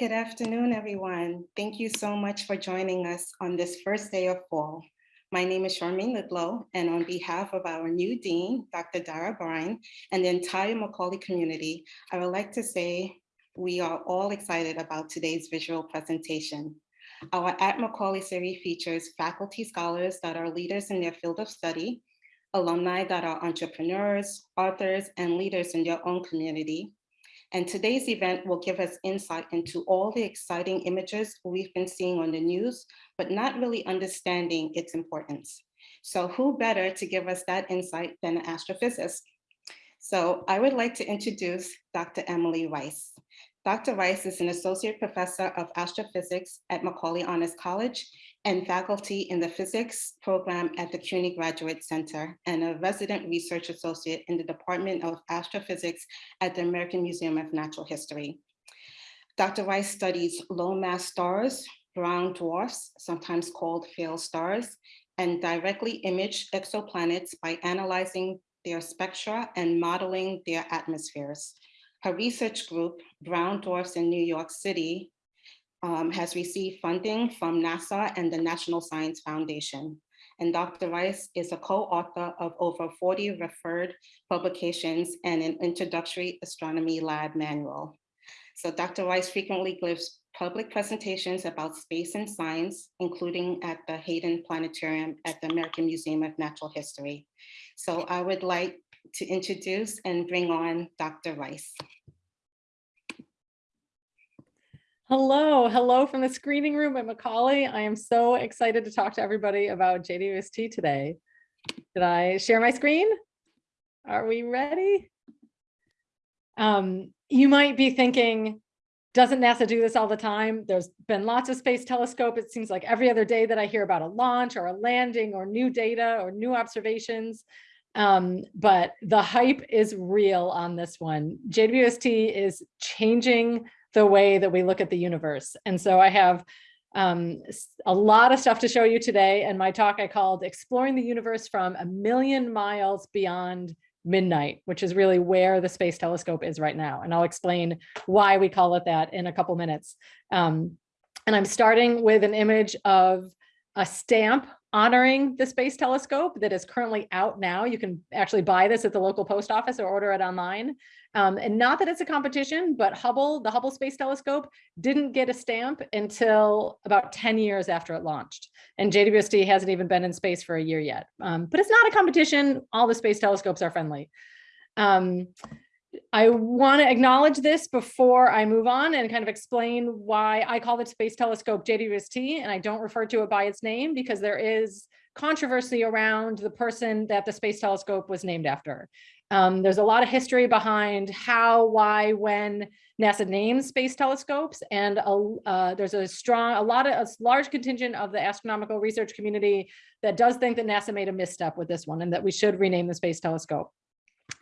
Good afternoon, everyone. Thank you so much for joining us on this first day of fall. My name is Charmaine Lidlow, and on behalf of our new dean, Dr. Dara Byrne, and the entire Macaulay community, I would like to say we are all excited about today's visual presentation. Our At Macaulay series features faculty scholars that are leaders in their field of study, alumni that are entrepreneurs, authors, and leaders in their own community, and today's event will give us insight into all the exciting images we've been seeing on the news, but not really understanding its importance. So who better to give us that insight than an astrophysicist? So I would like to introduce Dr. Emily Rice. Dr. Rice is an associate professor of astrophysics at Macaulay Honors College and faculty in the physics program at the CUNY Graduate Center and a resident research associate in the Department of Astrophysics at the American Museum of Natural History. Dr. Rice studies low mass stars, brown dwarfs, sometimes called failed stars, and directly image exoplanets by analyzing their spectra and modeling their atmospheres. Her research group, Brown Dwarfs in New York City, um, has received funding from NASA and the National Science Foundation. And Dr. Rice is a co-author of over 40 referred publications and an introductory astronomy lab manual. So Dr. Rice frequently gives public presentations about space and science, including at the Hayden Planetarium at the American Museum of Natural History. So I would like to introduce and bring on Dr. Rice. Hello, hello from the screening room at Macaulay. I am so excited to talk to everybody about JWST today. Did I share my screen? Are we ready? Um, you might be thinking, doesn't NASA do this all the time? There's been lots of space telescope. It seems like every other day that I hear about a launch or a landing or new data or new observations. Um, but the hype is real on this one. JWST is changing the way that we look at the universe. And so I have um, a lot of stuff to show you today. And my talk I called Exploring the Universe from a Million Miles Beyond Midnight, which is really where the Space Telescope is right now. And I'll explain why we call it that in a couple minutes. Um, and I'm starting with an image of a stamp honoring the Space Telescope that is currently out now. You can actually buy this at the local post office or order it online. Um, and not that it's a competition, but Hubble, the Hubble Space Telescope, didn't get a stamp until about 10 years after it launched. And JWST hasn't even been in space for a year yet. Um, but it's not a competition. All the space telescopes are friendly. Um, I want to acknowledge this before I move on and kind of explain why I call the Space Telescope JWST and I don't refer to it by its name because there is controversy around the person that the Space Telescope was named after. Um, there's a lot of history behind how, why, when NASA names space telescopes, and a, uh, there's a strong, a lot of a large contingent of the astronomical research community that does think that NASA made a misstep with this one and that we should rename the space telescope.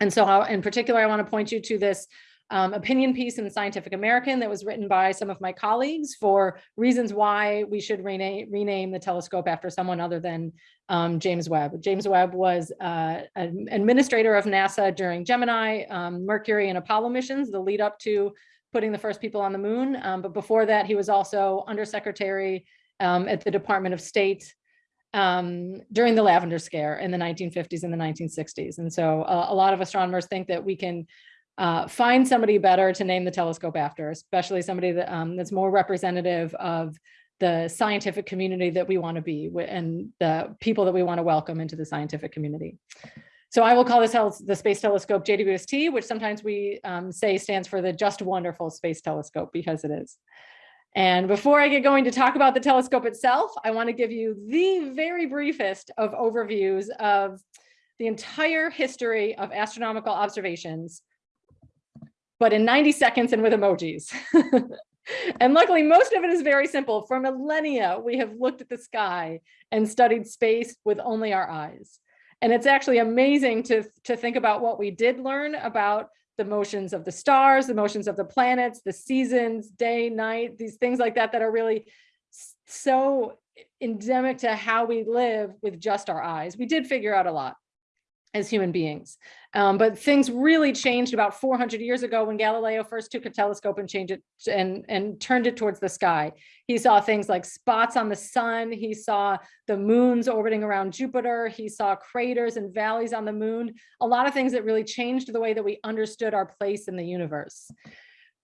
And so how, in particular, I want to point you to this um, opinion piece in Scientific American that was written by some of my colleagues for reasons why we should rename, rename the telescope after someone other than um, James Webb. James Webb was uh, an administrator of NASA during Gemini, um, Mercury, and Apollo missions, the lead up to putting the first people on the moon. Um, but before that, he was also undersecretary um, at the Department of State um, during the lavender scare in the 1950s and the 1960s. And so uh, a lot of astronomers think that we can uh, find somebody better to name the telescope after, especially somebody that, um, that's more representative of the scientific community that we want to be and the people that we want to welcome into the scientific community. So I will call this the Space Telescope JWST, which sometimes we um, say stands for the Just Wonderful Space Telescope because it is. And before I get going to talk about the telescope itself, I want to give you the very briefest of overviews of the entire history of astronomical observations, but in 90 seconds and with emojis. and luckily, most of it is very simple. For millennia, we have looked at the sky and studied space with only our eyes. And it's actually amazing to, to think about what we did learn about the motions of the stars, the motions of the planets, the seasons, day, night, these things like that that are really so endemic to how we live with just our eyes. We did figure out a lot. As human beings. Um, but things really changed about 400 years ago when Galileo first took a telescope and changed it and, and turned it towards the sky. He saw things like spots on the sun. He saw the moons orbiting around Jupiter. He saw craters and valleys on the moon. A lot of things that really changed the way that we understood our place in the universe.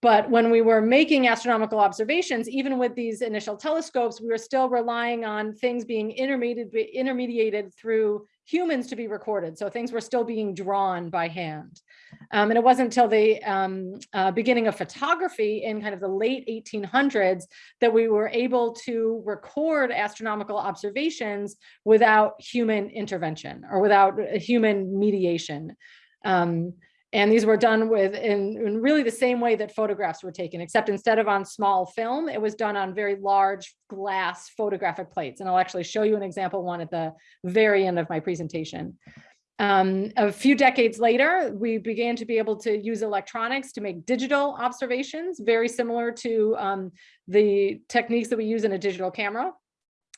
But when we were making astronomical observations, even with these initial telescopes, we were still relying on things being intermediated, intermediated through humans to be recorded. So things were still being drawn by hand. Um, and it wasn't until the um, uh, beginning of photography in kind of the late 1800s that we were able to record astronomical observations without human intervention or without human mediation. Um, and these were done with in, in, really the same way that photographs were taken, except instead of on small film, it was done on very large glass photographic plates. And I'll actually show you an example one at the very end of my presentation. Um, a few decades later, we began to be able to use electronics to make digital observations, very similar to um, the techniques that we use in a digital camera.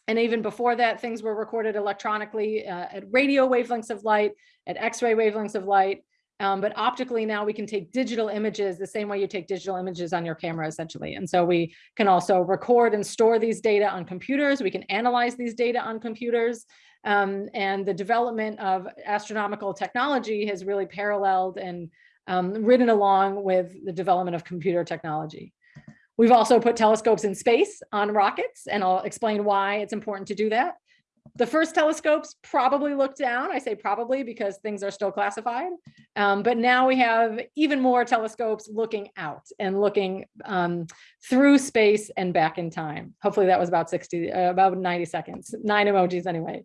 And even before that, things were recorded electronically uh, at radio wavelengths of light, at X-ray wavelengths of light, um, but optically now we can take digital images the same way you take digital images on your camera essentially. And so we can also record and store these data on computers. We can analyze these data on computers. Um, and the development of astronomical technology has really paralleled and um, ridden along with the development of computer technology. We've also put telescopes in space on rockets, and I'll explain why it's important to do that the first telescopes probably looked down. I say probably because things are still classified. Um, but now we have even more telescopes looking out and looking um, through space and back in time. Hopefully that was about 60, uh, about 90 seconds, nine emojis anyway.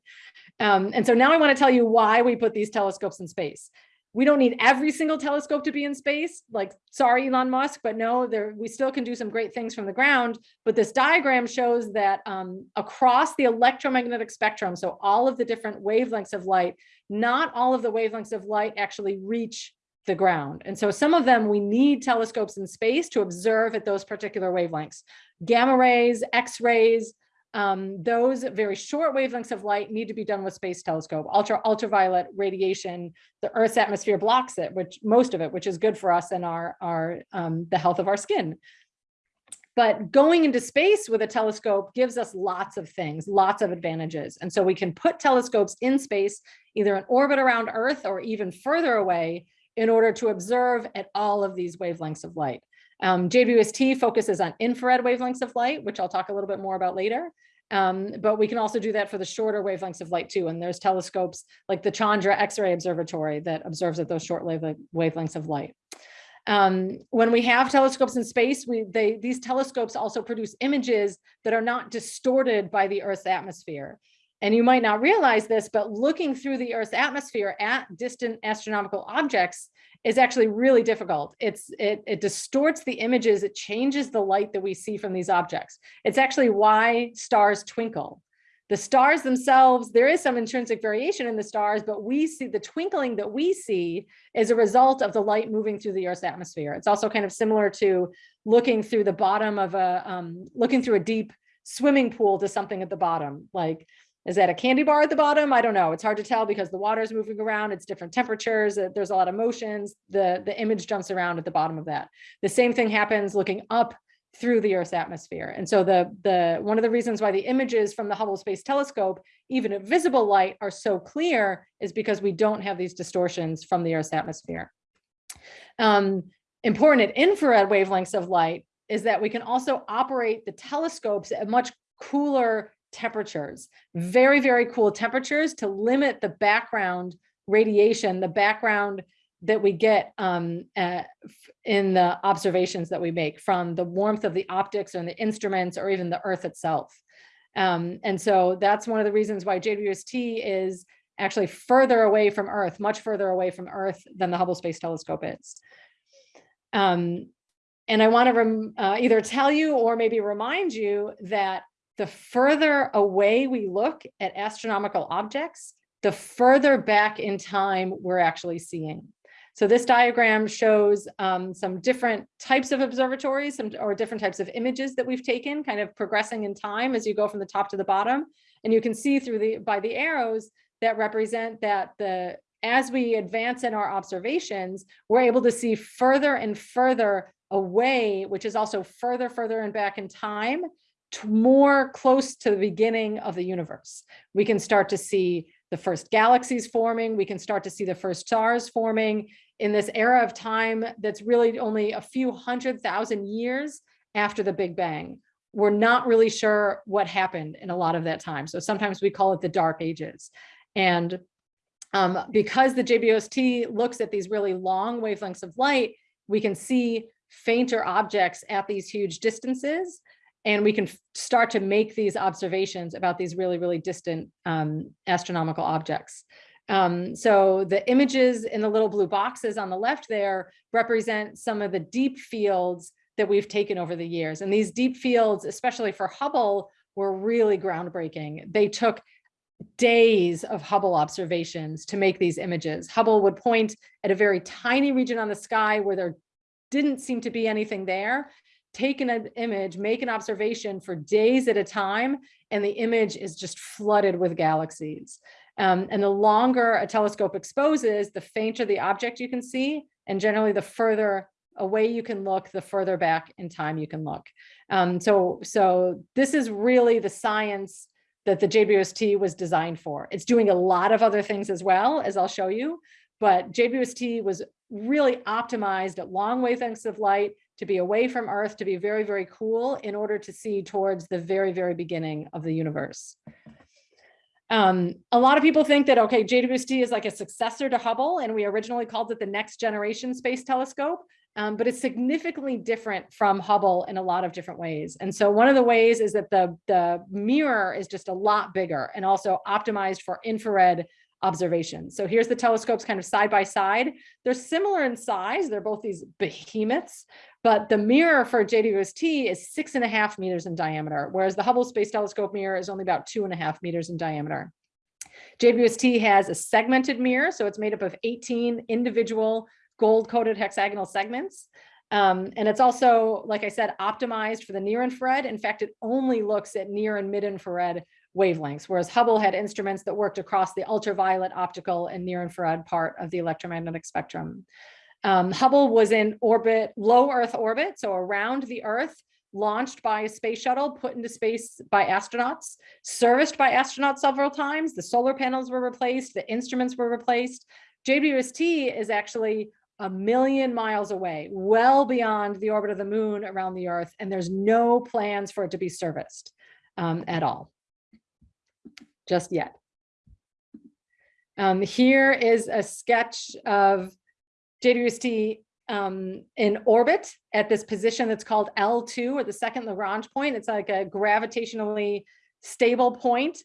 Um, and so now I want to tell you why we put these telescopes in space we don't need every single telescope to be in space. Like sorry elon musk but no there we still can do some great things from the ground. But this diagram shows that um, across the electromagnetic spectrum so all of the different wavelengths of light not all of the wavelengths of light actually reach the ground. And so some of them we need telescopes in space to observe at those particular wavelengths. Gamma rays x-rays um, those very short wavelengths of light need to be done with space telescope. Ultra ultraviolet radiation, the Earth's atmosphere blocks it, which most of it, which is good for us and our, our um, the health of our skin. But going into space with a telescope gives us lots of things, lots of advantages. And so we can put telescopes in space, either in orbit around Earth or even further away in order to observe at all of these wavelengths of light. Um, JWST focuses on infrared wavelengths of light, which I'll talk a little bit more about later. Um, but we can also do that for the shorter wavelengths of light too. And there's telescopes like the Chandra X-ray Observatory that observes at those short wavelengths of light. Um, when we have telescopes in space, we, they, these telescopes also produce images that are not distorted by the Earth's atmosphere. And you might not realize this, but looking through the Earth's atmosphere at distant astronomical objects is actually really difficult. It's it, it distorts the images, it changes the light that we see from these objects. It's actually why stars twinkle. The stars themselves, there is some intrinsic variation in the stars, but we see the twinkling that we see is a result of the light moving through the Earth's atmosphere. It's also kind of similar to looking through the bottom of a, um, looking through a deep swimming pool to something at the bottom. Like is that a candy bar at the bottom? I don't know. It's hard to tell because the water is moving around. It's different temperatures. Uh, there's a lot of motions. The, the image jumps around at the bottom of that. The same thing happens looking up through the Earth's atmosphere. And so the, the one of the reasons why the images from the Hubble Space Telescope, even at visible light, are so clear is because we don't have these distortions from the Earth's atmosphere. Um, important at infrared wavelengths of light is that we can also operate the telescopes at much cooler temperatures, very, very cool temperatures to limit the background radiation, the background that we get um, uh, in the observations that we make from the warmth of the optics and the instruments or even the earth itself. Um, and so that's one of the reasons why JWST is actually further away from Earth, much further away from Earth than the Hubble Space Telescope is. Um, and I want to uh, either tell you or maybe remind you that the further away we look at astronomical objects, the further back in time we're actually seeing. So this diagram shows um, some different types of observatories some, or different types of images that we've taken kind of progressing in time as you go from the top to the bottom. And you can see through the by the arrows that represent that the as we advance in our observations, we're able to see further and further away, which is also further, further and back in time, more close to the beginning of the universe. We can start to see the first galaxies forming. We can start to see the first stars forming in this era of time that's really only a few hundred thousand years after the Big Bang. We're not really sure what happened in a lot of that time. So sometimes we call it the dark ages. And um, because the JWST looks at these really long wavelengths of light, we can see fainter objects at these huge distances and we can start to make these observations about these really, really distant um, astronomical objects. Um, so the images in the little blue boxes on the left there represent some of the deep fields that we've taken over the years. And these deep fields, especially for Hubble, were really groundbreaking. They took days of Hubble observations to make these images. Hubble would point at a very tiny region on the sky where there didn't seem to be anything there take an image, make an observation for days at a time, and the image is just flooded with galaxies. Um, and the longer a telescope exposes, the fainter the object you can see, and generally the further away you can look, the further back in time you can look. Um, so, so this is really the science that the JWST was designed for. It's doing a lot of other things as well, as I'll show you, but JWST was really optimized at long wavelengths of light to be away from Earth, to be very, very cool in order to see towards the very, very beginning of the universe. Um, a lot of people think that, okay, JWST is like a successor to Hubble, and we originally called it the Next Generation Space Telescope, um, but it's significantly different from Hubble in a lot of different ways. And so one of the ways is that the, the mirror is just a lot bigger and also optimized for infrared observations. So here's the telescopes kind of side by side. They're similar in size. They're both these behemoths, but the mirror for JWST is six and a half meters in diameter, whereas the Hubble Space Telescope mirror is only about two and a half meters in diameter. JWST has a segmented mirror, so it's made up of 18 individual gold-coated hexagonal segments. Um, and it's also, like I said, optimized for the near infrared. In fact, it only looks at near and mid infrared wavelengths, whereas Hubble had instruments that worked across the ultraviolet, optical, and near infrared part of the electromagnetic spectrum. Um, Hubble was in orbit, low Earth orbit, so around the Earth, launched by a space shuttle, put into space by astronauts, serviced by astronauts several times. The solar panels were replaced, the instruments were replaced. JWST is actually a million miles away, well beyond the orbit of the moon around the Earth, and there's no plans for it to be serviced um, at all, just yet. Um, here is a sketch of JWST um, in orbit at this position that's called L2 or the second Lagrange point. It's like a gravitationally stable point.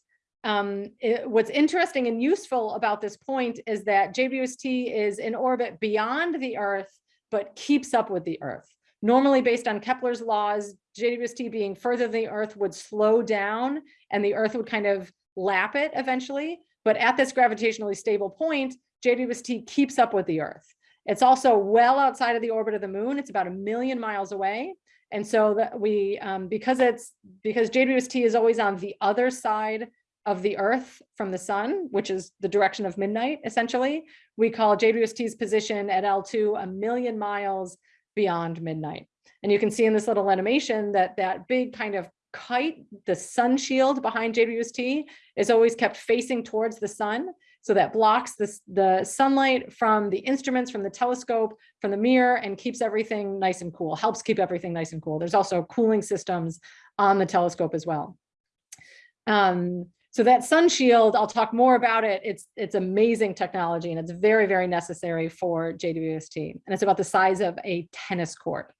Um, it, what's interesting and useful about this point is that JWST is in orbit beyond the Earth, but keeps up with the Earth. Normally based on Kepler's laws, JWST being further than the Earth would slow down and the Earth would kind of lap it eventually. But at this gravitationally stable point, JWST keeps up with the Earth. It's also well outside of the orbit of the moon. It's about a million miles away. And so that we, um, because it's, because JWST is always on the other side of the earth from the sun, which is the direction of midnight, essentially, we call JWST's position at L2 a million miles beyond midnight. And you can see in this little animation that that big kind of kite, the sun shield behind JWST is always kept facing towards the sun. So that blocks the, the sunlight from the instruments, from the telescope, from the mirror, and keeps everything nice and cool, helps keep everything nice and cool. There's also cooling systems on the telescope as well. Um, so that sun shield, I'll talk more about it. It's, it's amazing technology and it's very, very necessary for JWST. And it's about the size of a tennis court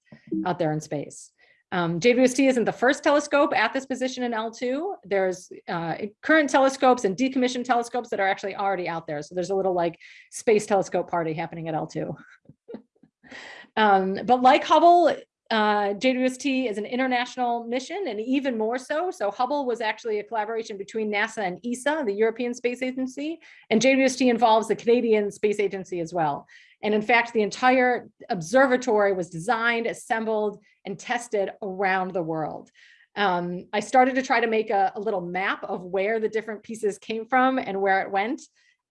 out there in space. Um, JWST isn't the first telescope at this position in L2. There's uh, current telescopes and decommissioned telescopes that are actually already out there. So there's a little like space telescope party happening at L2. um, but like Hubble, uh, JWST is an international mission and even more so. So Hubble was actually a collaboration between NASA and ESA, the European Space Agency, and JWST involves the Canadian Space Agency as well. And in fact, the entire observatory was designed, assembled, and tested around the world. Um, I started to try to make a, a, little map of where the different pieces came from and where it went.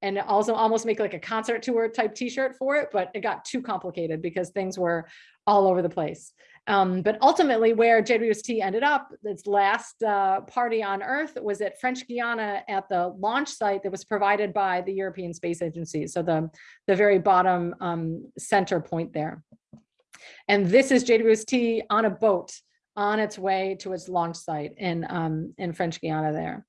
and also almost make like a concert tour type t-shirt for it, but it got too complicated because things were all over the place. Um, but ultimately where JWST ended up, its last uh, party on Earth was at French Guiana at the launch site that was provided by the European Space Agency. So the, the very bottom um, center point there. And this is JWST on a boat on its way to its launch site in, um, in French Guiana there.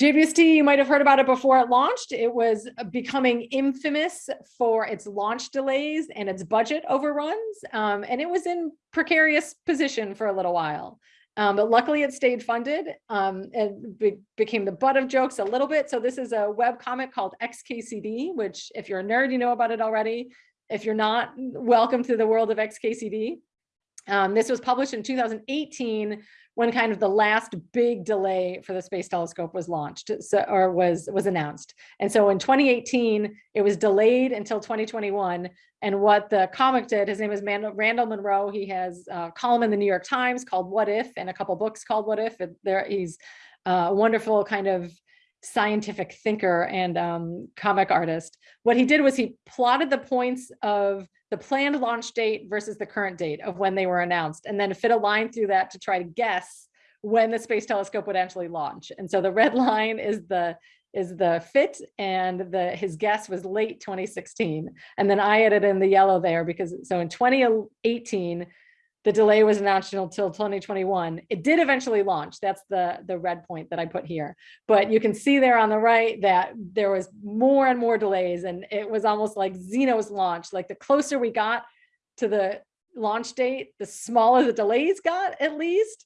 JWST, you might have heard about it before it launched. It was becoming infamous for its launch delays and its budget overruns. Um, and it was in precarious position for a little while. Um, but luckily it stayed funded um, and be became the butt of jokes a little bit. So this is a web comic called XKCD, which if you're a nerd, you know about it already. If you're not, welcome to the world of XKCD. Um, this was published in 2018 when kind of the last big delay for the Space Telescope was launched so, or was, was announced. And so in 2018, it was delayed until 2021. And what the comic did, his name is Randall Munroe. He has a column in the New York Times called What If and a couple books called What If. There, he's a wonderful kind of scientific thinker and um, comic artist. What he did was he plotted the points of the planned launch date versus the current date of when they were announced, and then fit a line through that to try to guess when the Space Telescope would actually launch. And so the red line is the is the fit and the his guess was late 2016. And then I added in the yellow there because so in 2018, the delay was announced until 2021. It did eventually launch. That's the, the red point that I put here. But you can see there on the right that there was more and more delays and it was almost like Zeno's launch. Like the closer we got to the launch date, the smaller the delays got at least.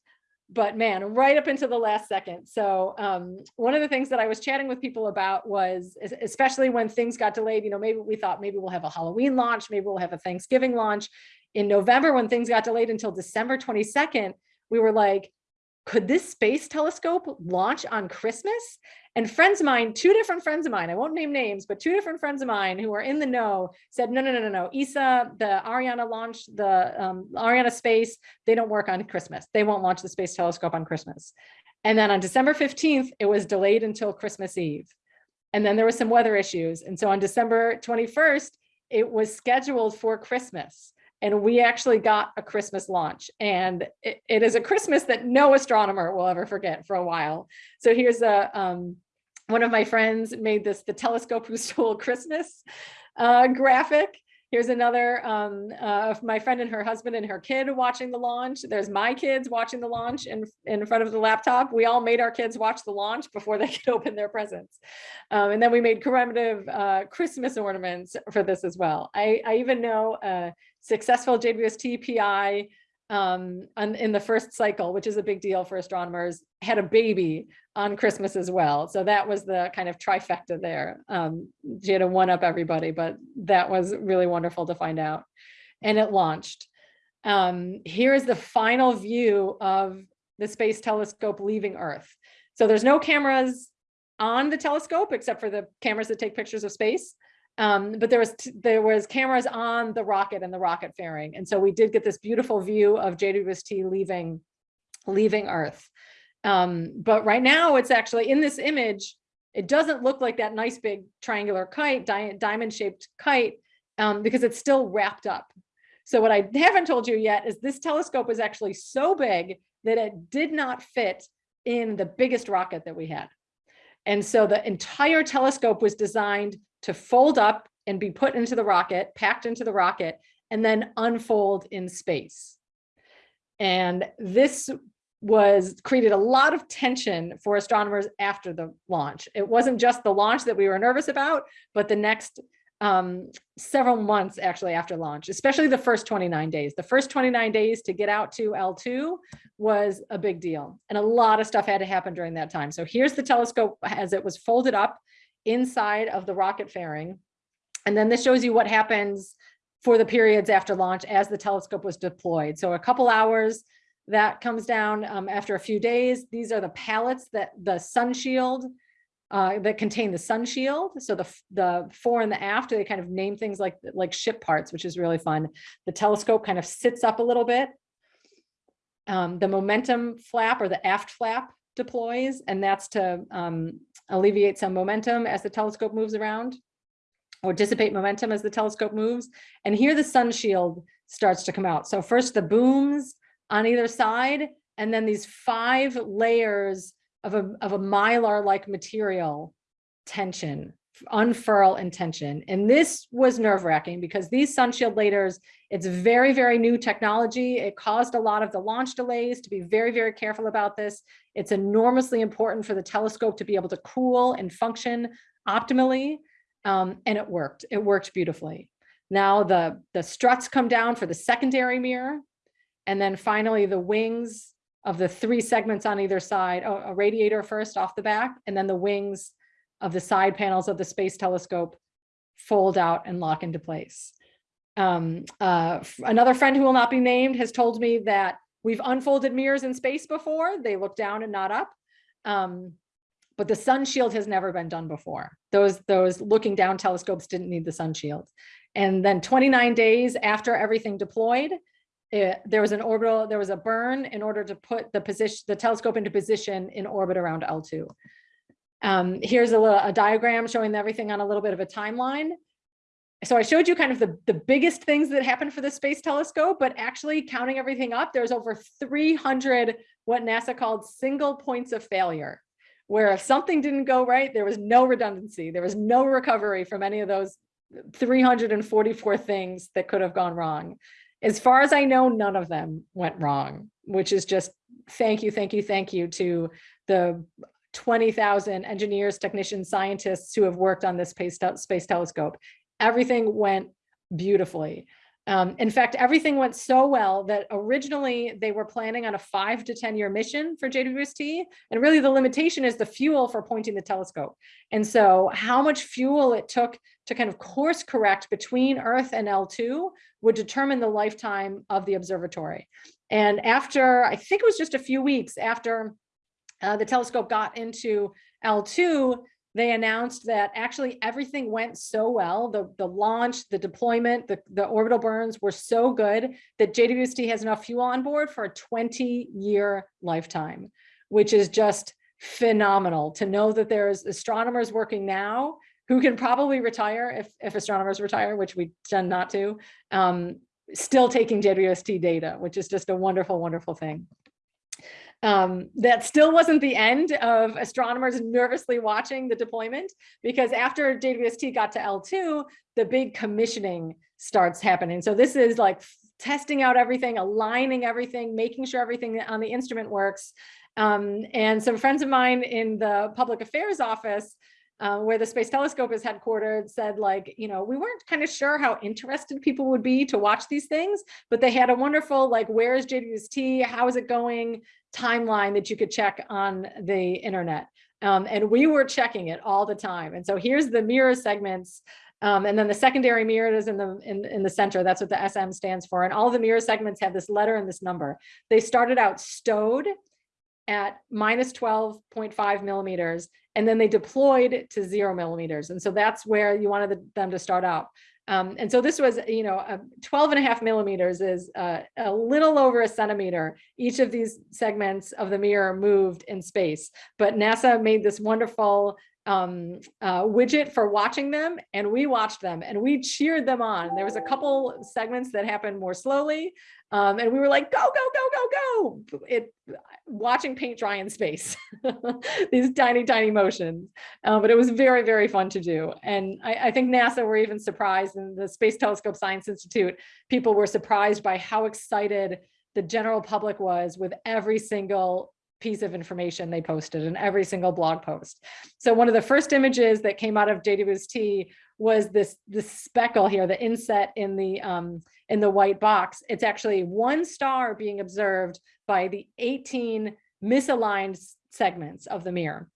But man, right up into the last second. So um, one of the things that I was chatting with people about was, especially when things got delayed, you know, maybe we thought maybe we'll have a Halloween launch, maybe we'll have a Thanksgiving launch in November, when things got delayed until December 22nd, we were like, could this space telescope launch on Christmas? And friends of mine, two different friends of mine, I won't name names, but two different friends of mine who are in the know said, no, no, no, no, no. ESA, the Ariane launch, the um, Arianespace, they don't work on Christmas. They won't launch the space telescope on Christmas. And then on December 15th, it was delayed until Christmas Eve. And then there was some weather issues. And so on December 21st, it was scheduled for Christmas and we actually got a Christmas launch and it, it is a Christmas that no astronomer will ever forget for a while. So here's a, um, one of my friends made this, the telescope who stole Christmas uh, graphic. Here's another um, uh, of my friend and her husband and her kid watching the launch. There's my kids watching the launch in, in front of the laptop. We all made our kids watch the launch before they could open their presents. Um, and then we made commemorative uh, Christmas ornaments for this as well. I, I even know uh, successful JWST PI um, on, in the first cycle, which is a big deal for astronomers, had a baby on Christmas as well. So that was the kind of trifecta there. Um, she had to one up everybody, but that was really wonderful to find out. And it launched. Um, here is the final view of the space telescope leaving Earth. So there's no cameras on the telescope except for the cameras that take pictures of space. Um, but there was there was cameras on the rocket and the rocket fairing. And so we did get this beautiful view of JWST leaving, leaving Earth. Um, but right now it's actually in this image, it doesn't look like that nice big triangular kite, di diamond shaped kite, um, because it's still wrapped up. So what I haven't told you yet is this telescope is actually so big that it did not fit in the biggest rocket that we had. And so the entire telescope was designed to fold up and be put into the rocket, packed into the rocket, and then unfold in space. And this was created a lot of tension for astronomers after the launch. It wasn't just the launch that we were nervous about, but the next um, several months actually after launch, especially the first 29 days. The first 29 days to get out to L2 was a big deal. And a lot of stuff had to happen during that time. So here's the telescope as it was folded up inside of the rocket fairing. And then this shows you what happens for the periods after launch as the telescope was deployed. So a couple hours that comes down um, after a few days. These are the pallets that the sun shield uh, that contain the sun shield. So the, the fore and the aft, they kind of name things like, like ship parts, which is really fun. The telescope kind of sits up a little bit. Um, the momentum flap or the aft flap deploys, and that's to um, alleviate some momentum as the telescope moves around or dissipate momentum as the telescope moves. And here the sun shield starts to come out. So first the booms on either side, and then these five layers of a, of a mylar-like material tension, unfurl intention. And this was nerve wracking because these sunshield layers, it's very, very new technology. It caused a lot of the launch delays to be very, very careful about this. It's enormously important for the telescope to be able to cool and function optimally. Um, and it worked, it worked beautifully. Now the, the struts come down for the secondary mirror. And then finally the wings of the three segments on either side, oh, a radiator first off the back, and then the wings of the side panels of the space telescope fold out and lock into place. Um, uh, another friend who will not be named has told me that we've unfolded mirrors in space before. They look down and not up. Um, but the sun shield has never been done before. Those, those looking down telescopes didn't need the sun shield. And then 29 days after everything deployed, it, there was an orbital, there was a burn in order to put the position, the telescope into position in orbit around L2. Um, here's a, little, a diagram showing everything on a little bit of a timeline. So I showed you kind of the, the biggest things that happened for the Space Telescope, but actually counting everything up, there's over 300 what NASA called single points of failure, where if something didn't go right, there was no redundancy, there was no recovery from any of those 344 things that could have gone wrong. As far as I know, none of them went wrong, which is just thank you, thank you, thank you to the 20,000 engineers, technicians, scientists who have worked on this space, space telescope. Everything went beautifully. Um, in fact, everything went so well that originally they were planning on a five to 10 year mission for JWST. And really the limitation is the fuel for pointing the telescope. And so how much fuel it took to kind of course correct between Earth and L2 would determine the lifetime of the observatory. And after, I think it was just a few weeks after uh, the telescope got into L2, they announced that actually everything went so well. The, the launch, the deployment, the, the orbital burns were so good that JWST has enough fuel on board for a 20 year lifetime, which is just phenomenal to know that there's astronomers working now who can probably retire if, if astronomers retire, which we tend not to, um, still taking JWST data, which is just a wonderful, wonderful thing. Um, that still wasn't the end of astronomers nervously watching the deployment because after JWST got to L2, the big commissioning starts happening. So this is like testing out everything, aligning everything, making sure everything on the instrument works. Um, and some friends of mine in the public affairs office uh, where the Space Telescope is headquartered said like, you know, we weren't kind of sure how interested people would be to watch these things, but they had a wonderful like, where is JWST? How is it going? Timeline that you could check on the internet. Um, and we were checking it all the time. And so here's the mirror segments. Um, and then the secondary mirror is in the in, in the center. That's what the SM stands for. And all the mirror segments have this letter and this number. They started out stowed at minus 12.5 millimeters, and then they deployed to zero millimeters. And so that's where you wanted them to start out. Um, and so this was, you know, a 12 and a half millimeters is uh, a little over a centimeter. Each of these segments of the mirror moved in space, but NASA made this wonderful um, uh, widget for watching them and we watched them and we cheered them on. There was a couple segments that happened more slowly um, and we were like, go, go, go, go, go. It watching paint dry in space, these tiny, tiny motions. Uh, but it was very, very fun to do. And I, I think NASA were even surprised in the Space Telescope Science Institute, people were surprised by how excited the general public was with every single piece of information they posted in every single blog post. So one of the first images that came out of JWST was this, this speckle here, the inset in the, um, in the white box. It's actually one star being observed by the 18 misaligned segments of the mirror.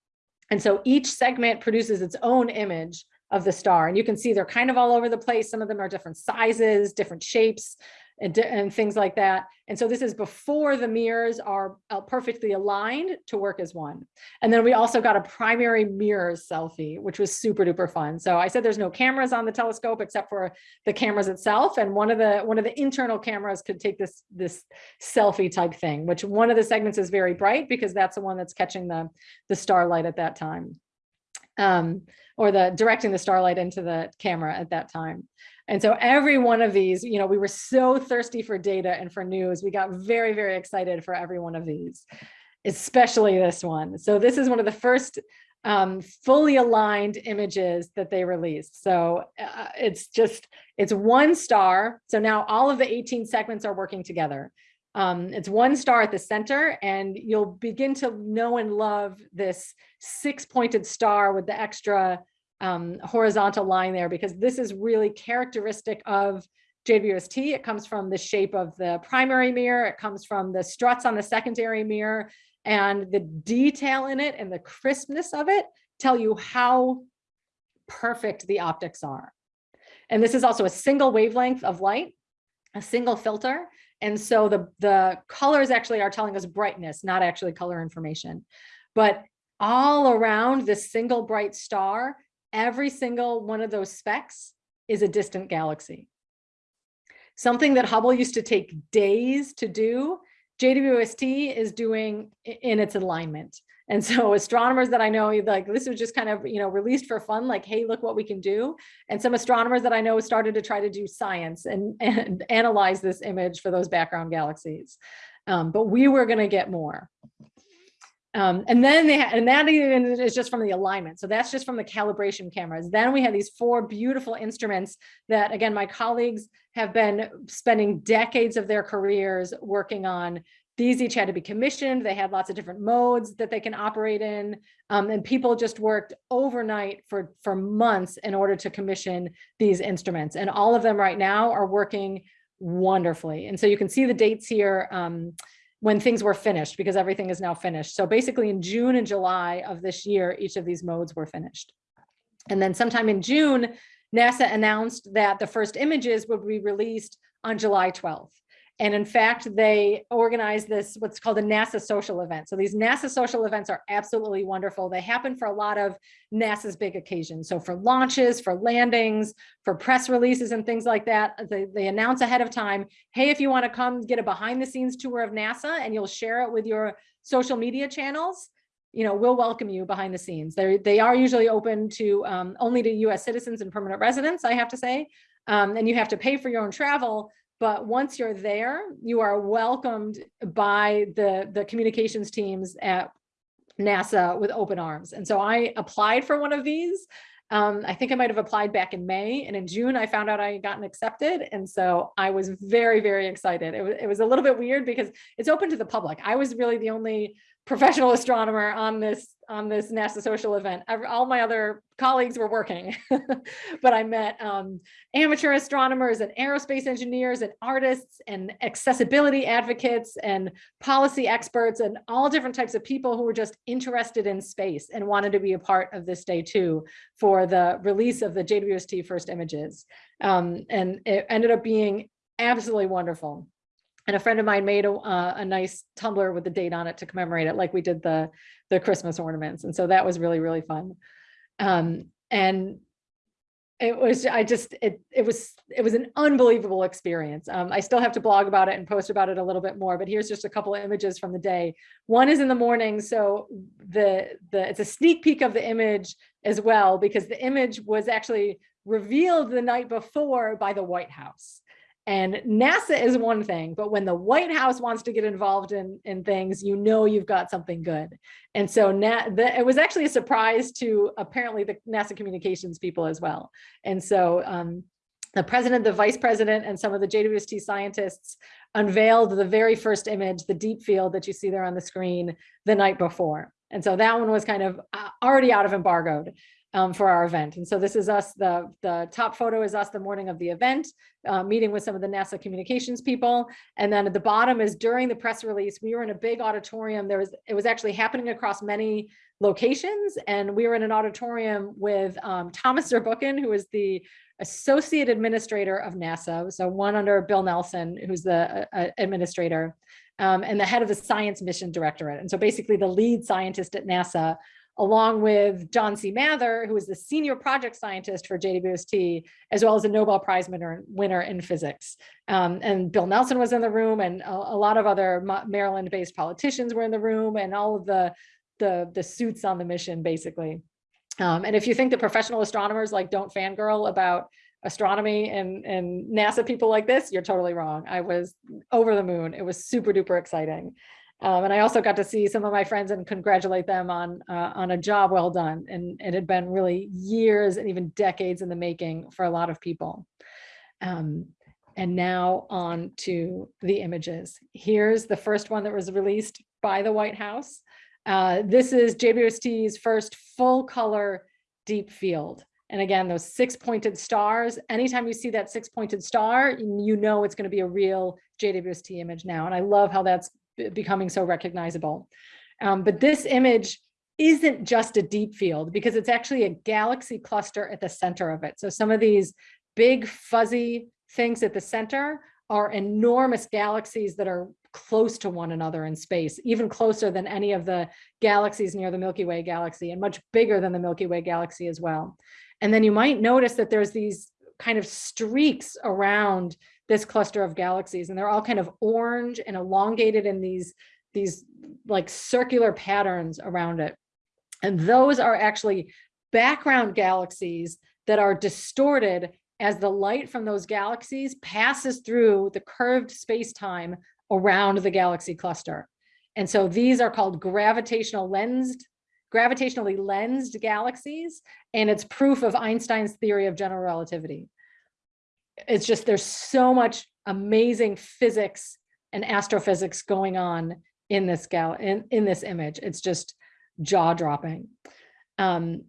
And so each segment produces its own image of the star. And you can see they're kind of all over the place. Some of them are different sizes, different shapes. And, and things like that. And so this is before the mirrors are uh, perfectly aligned to work as one. And then we also got a primary mirrors selfie, which was super duper fun. So I said there's no cameras on the telescope except for the cameras itself. And one of the one of the internal cameras could take this this selfie type thing, which one of the segments is very bright because that's the one that's catching the the starlight at that time. Um, or the directing the starlight into the camera at that time. And so every one of these, you know, we were so thirsty for data and for news. We got very, very excited for every one of these, especially this one. So this is one of the first um, fully aligned images that they released. So uh, it's just, it's one star. So now all of the 18 segments are working together. Um, it's one star at the center and you'll begin to know and love this six pointed star with the extra um, horizontal line there because this is really characteristic of JWST. It comes from the shape of the primary mirror. It comes from the struts on the secondary mirror and the detail in it and the crispness of it tell you how perfect the optics are. And this is also a single wavelength of light, a single filter. And so the, the colors actually are telling us brightness, not actually color information. But all around this single bright star, every single one of those specks is a distant galaxy. Something that Hubble used to take days to do, JWST is doing in its alignment. And so astronomers that I know, like this was just kind of, you know, released for fun, like, hey, look what we can do. And some astronomers that I know started to try to do science and, and analyze this image for those background galaxies. Um, but we were going to get more. Um, and then they and that even is just from the alignment. So that's just from the calibration cameras. Then we have these four beautiful instruments that, again, my colleagues have been spending decades of their careers working on. These each had to be commissioned. They had lots of different modes that they can operate in. Um, and people just worked overnight for, for months in order to commission these instruments. And all of them right now are working wonderfully. And so you can see the dates here. Um, when things were finished because everything is now finished. So basically in June and July of this year, each of these modes were finished. And then sometime in June, NASA announced that the first images would be released on July 12th. And in fact, they organize this, what's called a NASA social event. So these NASA social events are absolutely wonderful. They happen for a lot of NASA's big occasions. So for launches, for landings, for press releases and things like that, they, they announce ahead of time, hey, if you wanna come get a behind the scenes tour of NASA and you'll share it with your social media channels, you know, we'll welcome you behind the scenes. They they are usually open to um, only to US citizens and permanent residents, I have to say. Um, and you have to pay for your own travel, but once you're there, you are welcomed by the, the communications teams at NASA with open arms. And so I applied for one of these. Um, I think I might have applied back in May and in June I found out I had gotten accepted. And so I was very, very excited. It was, it was a little bit weird because it's open to the public. I was really the only professional astronomer on this on this NASA social event. All my other colleagues were working, but I met um, amateur astronomers and aerospace engineers and artists and accessibility advocates and policy experts and all different types of people who were just interested in space and wanted to be a part of this day too for the release of the JWST first images. Um, and it ended up being absolutely wonderful. And a friend of mine made a, uh, a nice tumbler with the date on it to commemorate it, like we did the, the Christmas ornaments. And so that was really, really fun. Um, and it was, I just, it, it was, it was an unbelievable experience. Um, I still have to blog about it and post about it a little bit more, but here's just a couple of images from the day. One is in the morning. So the, the, it's a sneak peek of the image as well, because the image was actually revealed the night before by the White House. And NASA is one thing, but when the White House wants to get involved in, in things, you know you've got something good. And so Na the, it was actually a surprise to apparently the NASA communications people as well. And so um, the president, the vice president, and some of the JWST scientists unveiled the very first image, the deep field that you see there on the screen the night before. And so that one was kind of uh, already out of embargoed um, for our event. And so this is us, the, the top photo is us the morning of the event, uh, meeting with some of the NASA communications people. And then at the bottom is during the press release, we were in a big auditorium. There was, it was actually happening across many locations. And we were in an auditorium with um, Thomas Zurbuchen, who is the associate administrator of NASA, so one under Bill Nelson, who's the uh, uh, administrator, um, and the head of the science mission directorate. And so basically the lead scientist at NASA, along with John C. Mather, who is the senior project scientist for JWST, as well as a Nobel Prize winner, winner in physics. Um, and Bill Nelson was in the room and a, a lot of other Maryland-based politicians were in the room and all of the, the, the suits on the mission, basically. Um, and if you think that professional astronomers like don't fangirl about astronomy and, and NASA people like this, you're totally wrong. I was over the moon. It was super duper exciting. Um, and I also got to see some of my friends and congratulate them on uh, on a job well done. And it had been really years and even decades in the making for a lot of people. Um, and now on to the images. Here's the first one that was released by the White House. Uh, this is JWST's first full color deep field. And again, those six pointed stars, anytime you see that six pointed star, you know it's going to be a real JWST image now. And I love how that's becoming so recognizable. Um, but this image isn't just a deep field because it's actually a galaxy cluster at the center of it. So some of these big fuzzy things at the center are enormous galaxies that are close to one another in space, even closer than any of the galaxies near the Milky Way galaxy and much bigger than the Milky Way galaxy as well. And then you might notice that there's these kind of streaks around this cluster of galaxies and they're all kind of orange and elongated in these, these like circular patterns around it. And those are actually background galaxies that are distorted as the light from those galaxies passes through the curved space-time around the galaxy cluster. And so these are called gravitational lensed, gravitationally lensed galaxies, and it's proof of Einstein's theory of general relativity it's just there's so much amazing physics and astrophysics going on in this gal in, in this image. It's just jaw dropping. Um,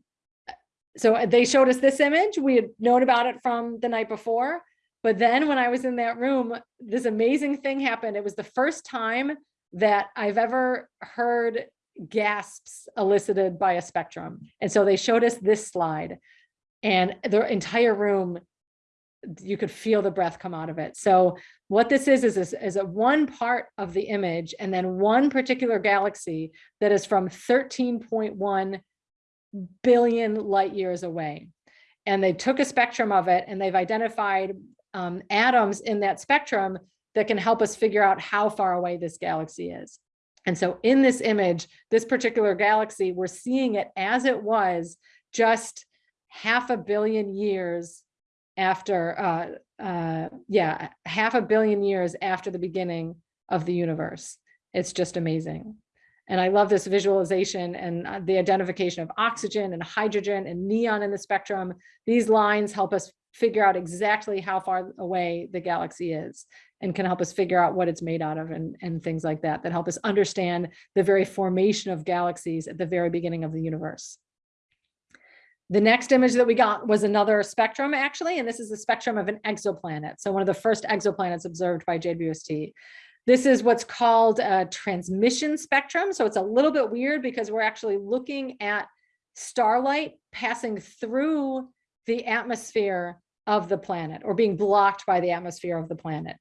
so they showed us this image. We had known about it from the night before, but then when I was in that room, this amazing thing happened. It was the first time that I've ever heard gasps elicited by a spectrum. And so they showed us this slide and the entire room you could feel the breath come out of it. So what this is, is, is, is a one part of the image and then one particular galaxy that is from 13.1 billion light years away. And they took a spectrum of it and they've identified um, atoms in that spectrum that can help us figure out how far away this galaxy is. And so in this image, this particular galaxy, we're seeing it as it was just half a billion years after, uh, uh, yeah, half a billion years after the beginning of the universe. It's just amazing. And I love this visualization and uh, the identification of oxygen and hydrogen and neon in the spectrum. These lines help us figure out exactly how far away the galaxy is and can help us figure out what it's made out of and, and things like that, that help us understand the very formation of galaxies at the very beginning of the universe. The next image that we got was another spectrum actually, and this is the spectrum of an exoplanet. So one of the first exoplanets observed by JWST. This is what's called a transmission spectrum. So it's a little bit weird because we're actually looking at starlight passing through the atmosphere of the planet or being blocked by the atmosphere of the planet.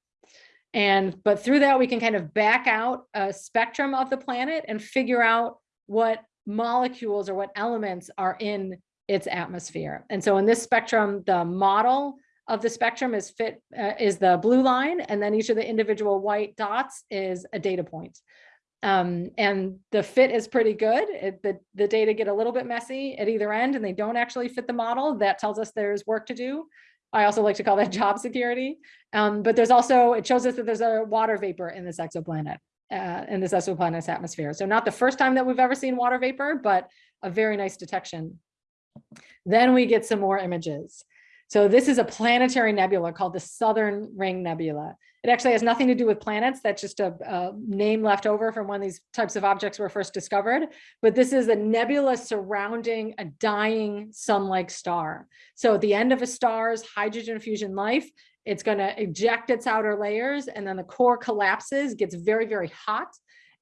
And but through that, we can kind of back out a spectrum of the planet and figure out what molecules or what elements are in its atmosphere. And so in this spectrum, the model of the spectrum is fit uh, is the blue line, and then each of the individual white dots is a data point. Um, and the fit is pretty good. It, the, the data get a little bit messy at either end and they don't actually fit the model. That tells us there's work to do. I also like to call that job security. Um, but there's also, it shows us that there's a water vapor in this exoplanet, uh, in this exoplanet's atmosphere. So not the first time that we've ever seen water vapor, but a very nice detection then we get some more images. So this is a planetary nebula called the Southern Ring Nebula. It actually has nothing to do with planets. That's just a, a, name left over from when these types of objects were first discovered. But this is a nebula surrounding a dying sun-like star. So at the end of a star's hydrogen fusion life, it's going to eject its outer layers and then the core collapses, gets very, very hot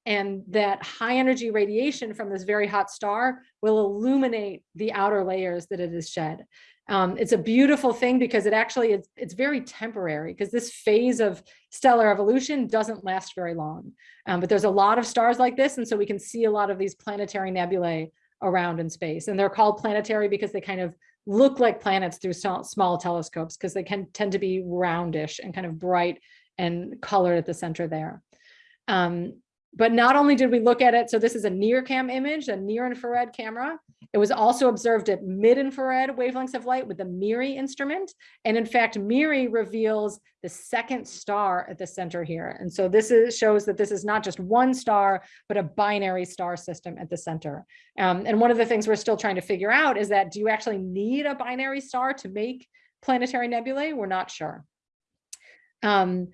and that high energy radiation from this very hot star will illuminate the outer layers that it has shed. Um, it's a beautiful thing because it actually is it's very temporary because this phase of stellar evolution doesn't last very long. Um, but there's a lot of stars like this, and so we can see a lot of these planetary nebulae around in space. And they're called planetary because they kind of look like planets through small, small telescopes because they can tend to be roundish and kind of bright and colored at the center there. Um, but not only did we look at it, so this is a NIRCam image, a near infrared camera. It was also observed at mid-infrared wavelengths of light with the MIRI instrument. And in fact, MIRI reveals the second star at the center here. And so this is, shows that this is not just one star, but a binary star system at the center. Um, and one of the things we're still trying to figure out is that do you actually need a binary star to make planetary nebulae? We're not sure. Um,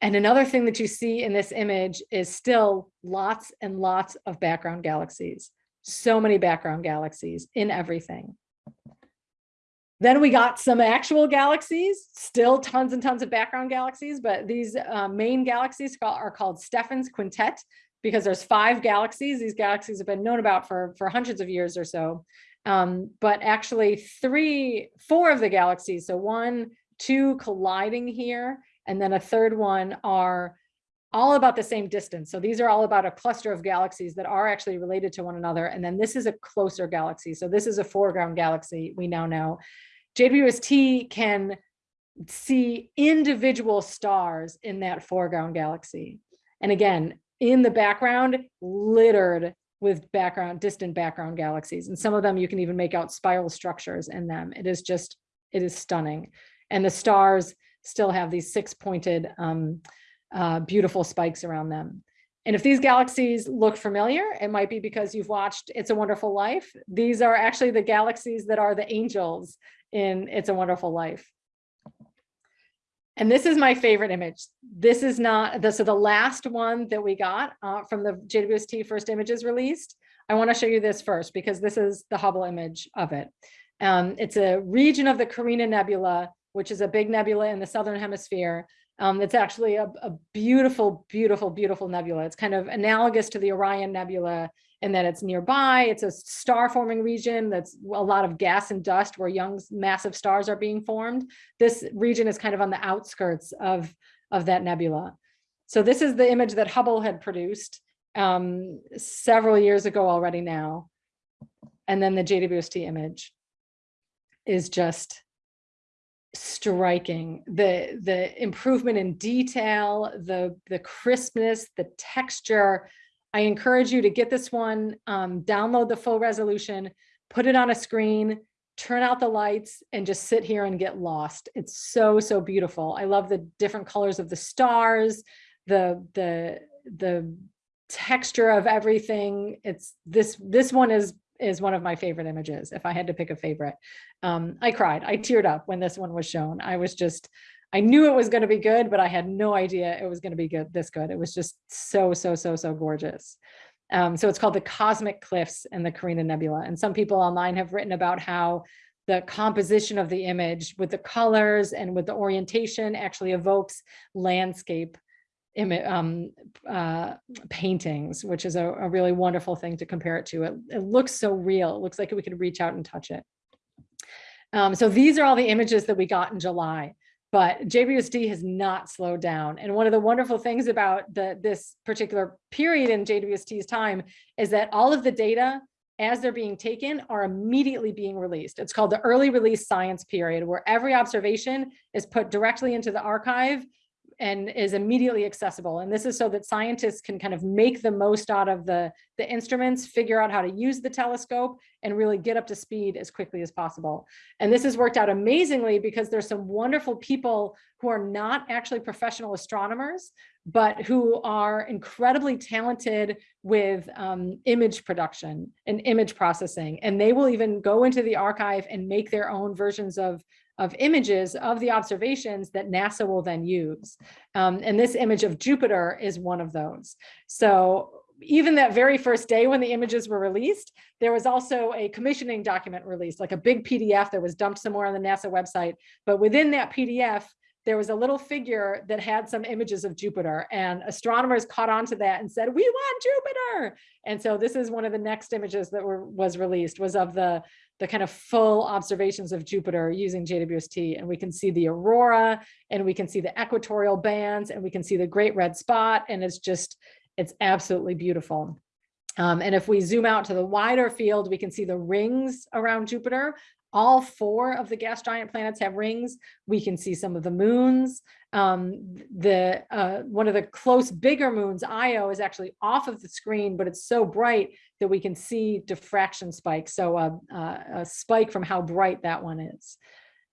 and another thing that you see in this image is still lots and lots of background galaxies. So many background galaxies in everything. Then we got some actual galaxies, still tons and tons of background galaxies, but these uh, main galaxies are called Stephan's Quintet because there's five galaxies. These galaxies have been known about for, for hundreds of years or so. Um, but actually three, four of the galaxies, so one, two colliding here, and then a third one are all about the same distance. So these are all about a cluster of galaxies that are actually related to one another. And then this is a closer galaxy. So this is a foreground galaxy, we now know. JWST can see individual stars in that foreground galaxy. And again, in the background, littered with background, distant background galaxies. And some of them you can even make out spiral structures in them. It is just, it is stunning. And the stars still have these six pointed um, uh, beautiful spikes around them. And if these galaxies look familiar, it might be because you've watched It's a Wonderful Life. These are actually the galaxies that are the angels in It's a Wonderful Life. And this is my favorite image. This is not, the, so the last one that we got uh, from the JWST first images released, I wanna show you this first because this is the Hubble image of it. Um, it's a region of the Carina Nebula which is a big nebula in the southern hemisphere. Um, it's actually a, a, beautiful, beautiful, beautiful nebula. It's kind of analogous to the Orion Nebula in that it's nearby. It's a star forming region that's a lot of gas and dust where young massive stars are being formed. This region is kind of on the outskirts of, of that nebula. So this is the image that Hubble had produced um, several years ago already now. And then the JWST image is just striking. The the improvement in detail the the crispness the texture. I encourage you to get this one um, download the full resolution put it on a screen turn out the lights and just sit here and get lost. It's so so beautiful. I love the different colors of the stars the the the texture of everything. It's this this one is is one of my favorite images. If I had to pick a favorite, um, I cried, I teared up when this one was shown. I was just, I knew it was going to be good, but I had no idea it was going to be good, this good. It was just so, so, so, so gorgeous. Um, so it's called the Cosmic Cliffs and the Carina Nebula. And some people online have written about how the composition of the image with the colors and with the orientation actually evokes landscape um, uh, paintings, which is a, a, really wonderful thing to compare it to. It, it, looks so real. It looks like we could reach out and touch it. Um, so these are all the images that we got in July, but JWST has not slowed down. And one of the wonderful things about the, this particular period in JWST's time is that all of the data as they're being taken are immediately being released. It's called the early release science period, where every observation is put directly into the archive and is immediately accessible. And this is so that scientists can kind of make the most out of the, the instruments, figure out how to use the telescope and really get up to speed as quickly as possible. And this has worked out amazingly because there's some wonderful people who are not actually professional astronomers, but who are incredibly talented with um, image production and image processing. And they will even go into the archive and make their own versions of of images of the observations that NASA will then use. Um, and this image of Jupiter is one of those. So even that very first day when the images were released, there was also a commissioning document released, like a big PDF that was dumped somewhere on the NASA website. But within that PDF, there was a little figure that had some images of Jupiter and astronomers caught on to that and said, we want Jupiter. And so this is one of the next images that were was released was of the, the kind of full observations of Jupiter using JWST. And we can see the aurora and we can see the equatorial bands and we can see the great red spot. And it's just, it's absolutely beautiful. Um, and if we zoom out to the wider field, we can see the rings around Jupiter. All four of the gas giant planets have rings. We can see some of the moons. Um, the uh, one of the close bigger moons, Io, is actually off of the screen, but it's so bright that we can see diffraction spikes. So uh, uh, a spike from how bright that one is.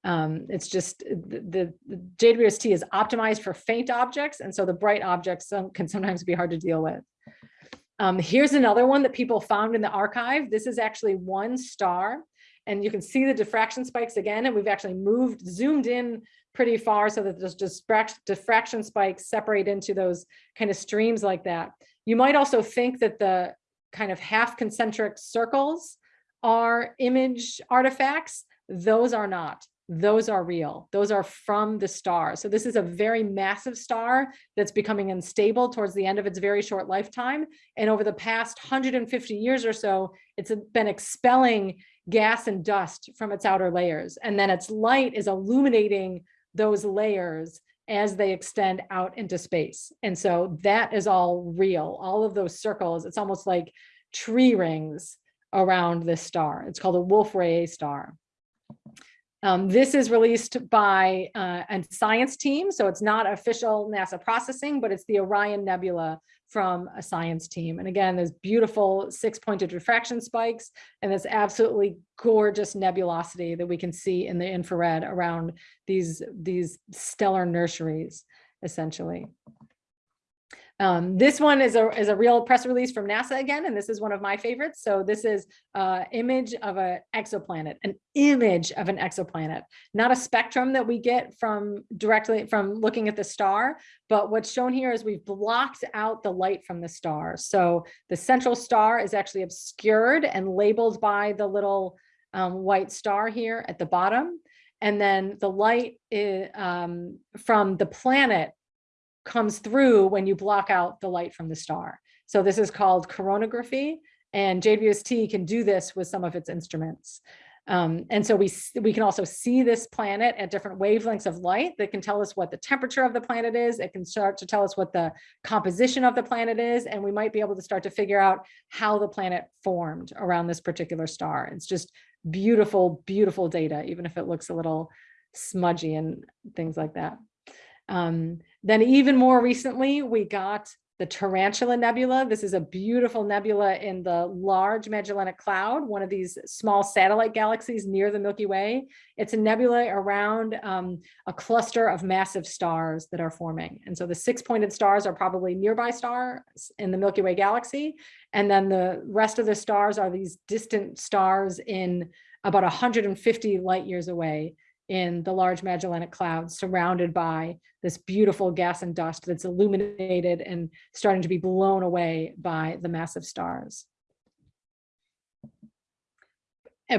Um, it's just the, the, the JWST is optimized for faint objects, and so the bright objects can sometimes be hard to deal with. Um, here's another one that people found in the archive. This is actually one star and you can see the diffraction spikes again, and we've actually moved, zoomed in pretty far so that those diffraction spikes separate into those kind of streams like that. You might also think that the kind of half concentric circles are image artifacts. Those are not those are real. Those are from the star. So this is a very massive star that's becoming unstable towards the end of its very short lifetime. And over the past 150 years or so, it's been expelling gas and dust from its outer layers. And then its light is illuminating those layers as they extend out into space. And so that is all real. All of those circles, it's almost like tree rings around this star. It's called a Wolf-Rayet star. Um, this is released by uh, a science team, so it's not official NASA processing, but it's the Orion Nebula from a science team. And again, there's beautiful six-pointed refraction spikes and this absolutely gorgeous nebulosity that we can see in the infrared around these, these stellar nurseries, essentially. Um, this one is a, is a real press release from NASA again, and this is one of my favorites. So this is an image of an exoplanet, an image of an exoplanet, not a spectrum that we get from directly from looking at the star, but what's shown here is we've blocked out the light from the star. So the central star is actually obscured and labeled by the little um, white star here at the bottom. And then the light is, um, from the planet comes through when you block out the light from the star. So this is called coronagraphy and JWST can do this with some of its instruments. Um, and so we, we can also see this planet at different wavelengths of light that can tell us what the temperature of the planet is. It can start to tell us what the composition of the planet is. And we might be able to start to figure out how the planet formed around this particular star. It's just beautiful, beautiful data, even if it looks a little smudgy and things like that. Um, then even more recently, we got the Tarantula Nebula. This is a beautiful nebula in the Large Magellanic Cloud, one of these small satellite galaxies near the Milky Way. It's a nebula around um, a cluster of massive stars that are forming. And so the six-pointed stars are probably nearby stars in the Milky Way galaxy. And then the rest of the stars are these distant stars in about 150 light years away in the large Magellanic Cloud surrounded by this beautiful gas and dust that's illuminated and starting to be blown away by the massive stars.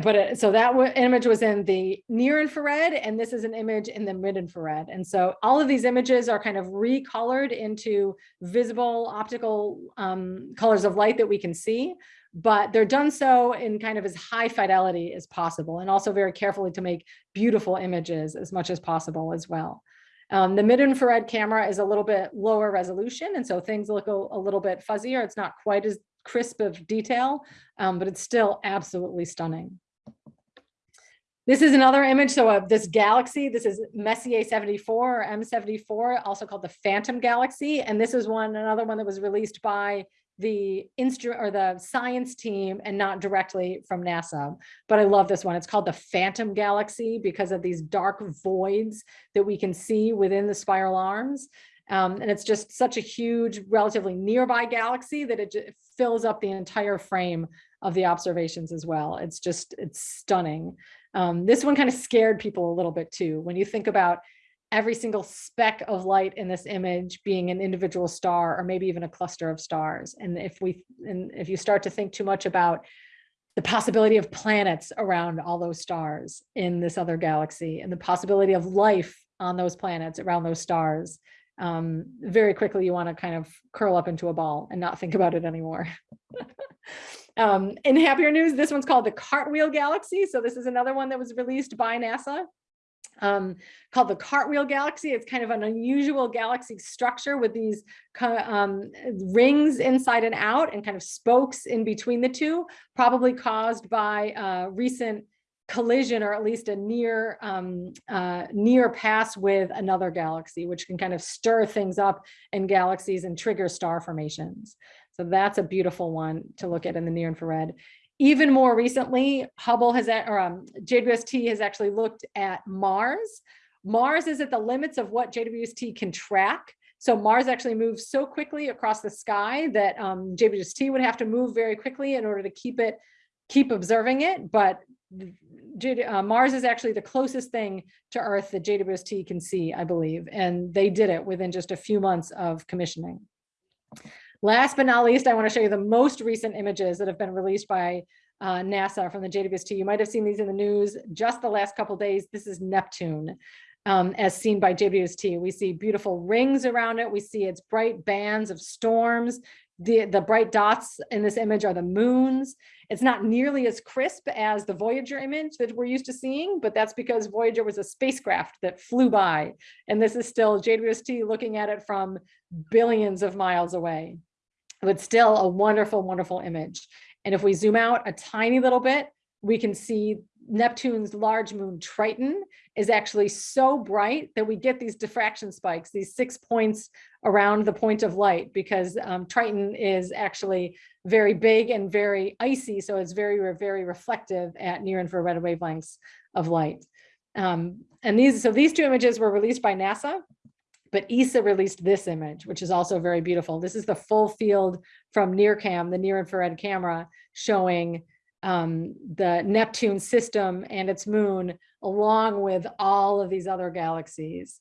But it, so that image was in the near infrared and this is an image in the mid infrared. And so all of these images are kind of recolored into visible optical um, colors of light that we can see but they're done so in kind of as high fidelity as possible and also very carefully to make beautiful images as much as possible as well. Um, the mid-infrared camera is a little bit lower resolution and so things look a, a, little bit fuzzier. It's not quite as crisp of detail, um, but it's still absolutely stunning. This is another image. So of this galaxy, this is Messier 74 or M74, also called the Phantom Galaxy. And this is one, another one that was released by the instrument or the science team and not directly from NASA. But I love this one. It's called the Phantom Galaxy because of these dark voids that we can see within the spiral arms. Um, and it's just such a huge, relatively nearby galaxy that it fills up the entire frame of the observations as well. It's just, it's stunning. Um, this one kind of scared people a little bit too. When you think about every single speck of light in this image being an individual star or maybe even a cluster of stars. And if we, and if you start to think too much about the possibility of planets around all those stars in this other galaxy and the possibility of life on those planets, around those stars, um, very quickly you want to kind of curl up into a ball and not think about it anymore. um, in happier news, this one's called the Cartwheel Galaxy. So this is another one that was released by NASA um, called the Cartwheel Galaxy. It's kind of an unusual galaxy structure with these um, rings inside and out and kind of spokes in between the two, probably caused by uh, recent collision or at least a near um, uh, near pass with another galaxy, which can kind of stir things up in galaxies and trigger star formations. So that's a beautiful one to look at in the near infrared. Even more recently, Hubble has, or um, JWST has actually looked at Mars. Mars is at the limits of what JWST can track. So Mars actually moves so quickly across the sky that um, JWST would have to move very quickly in order to keep it, keep observing it. But uh, Mars is actually the closest thing to Earth that JWST can see, I believe, and they did it within just a few months of commissioning. Last but not least, I want to show you the most recent images that have been released by uh, NASA from the JWST. You might have seen these in the news just the last couple days. This is Neptune. Um, as seen by JWST. We see beautiful rings around it. We see its bright bands of storms. The, the bright dots in this image are the moons. It's not nearly as crisp as the Voyager image that we're used to seeing, but that's because Voyager was a spacecraft that flew by. And this is still JWST looking at it from billions of miles away. But still a wonderful, wonderful image. And if we zoom out a tiny little bit, we can see Neptune's large moon Triton is actually so bright that we get these diffraction spikes, these six points around the point of light, because um, Triton is actually very big and very icy, so it's very, very reflective at near infrared wavelengths of light. Um, and these, so these two images were released by NASA, but ESA released this image, which is also very beautiful. This is the full field from NIRCam, the near infrared camera, showing um, the Neptune system and its moon, along with all of these other galaxies.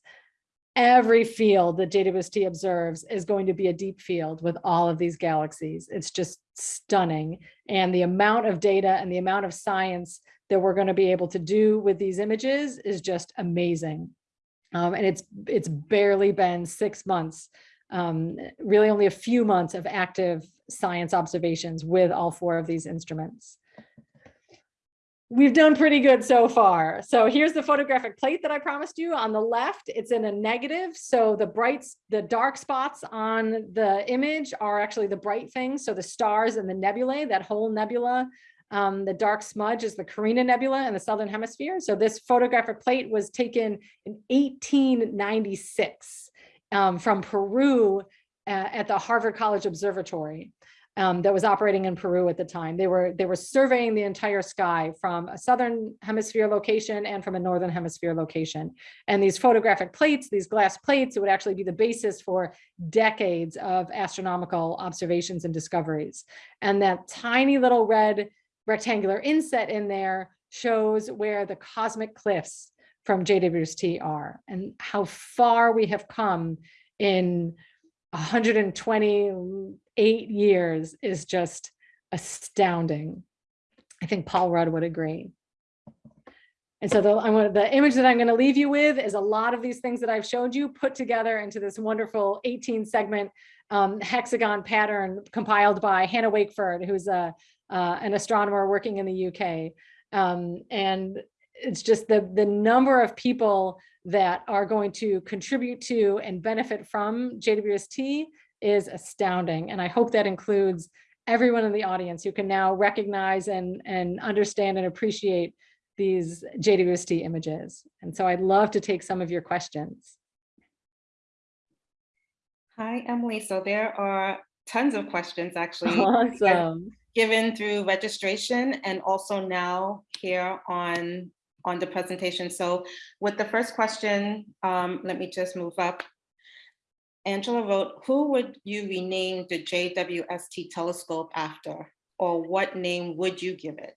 Every field that JWST observes is going to be a deep field with all of these galaxies. It's just stunning. And the amount of data and the amount of science that we're going to be able to do with these images is just amazing. Um, and it's it's barely been six months, um, really only a few months of active science observations with all four of these instruments we've done pretty good so far. So here's the photographic plate that I promised you on the left. It's in a negative. So the brights, the dark spots on the image are actually the bright things. So the stars and the nebulae, that whole nebula, um, the dark smudge is the Carina Nebula in the Southern Hemisphere. So this photographic plate was taken in 1896 um, from Peru uh, at the Harvard College Observatory um, that was operating in Peru at the time. They were they were surveying the entire sky from a southern hemisphere location and from a northern hemisphere location. And these photographic plates, these glass plates, would actually be the basis for decades of astronomical observations and discoveries. And that tiny little red rectangular inset in there shows where the cosmic cliffs from JWST are and how far we have come in 128 years is just astounding. I think Paul Rudd would agree. And so the, I'm, the image that I'm going to leave you with is a lot of these things that I've showed you put together into this wonderful 18 segment um, hexagon pattern compiled by Hannah Wakeford, who's a, uh, an astronomer working in the UK. Um, and it's just the, the number of people that are going to contribute to and benefit from JWST is astounding. And I hope that includes everyone in the audience who can now recognize and, and understand and appreciate these JWST images. And so I'd love to take some of your questions. Hi, Emily. So there are tons of questions actually. Awesome. Given through registration and also now here on on the presentation. So with the first question, um, let me just move up. Angela wrote, who would you rename the JWST telescope after? Or what name would you give it?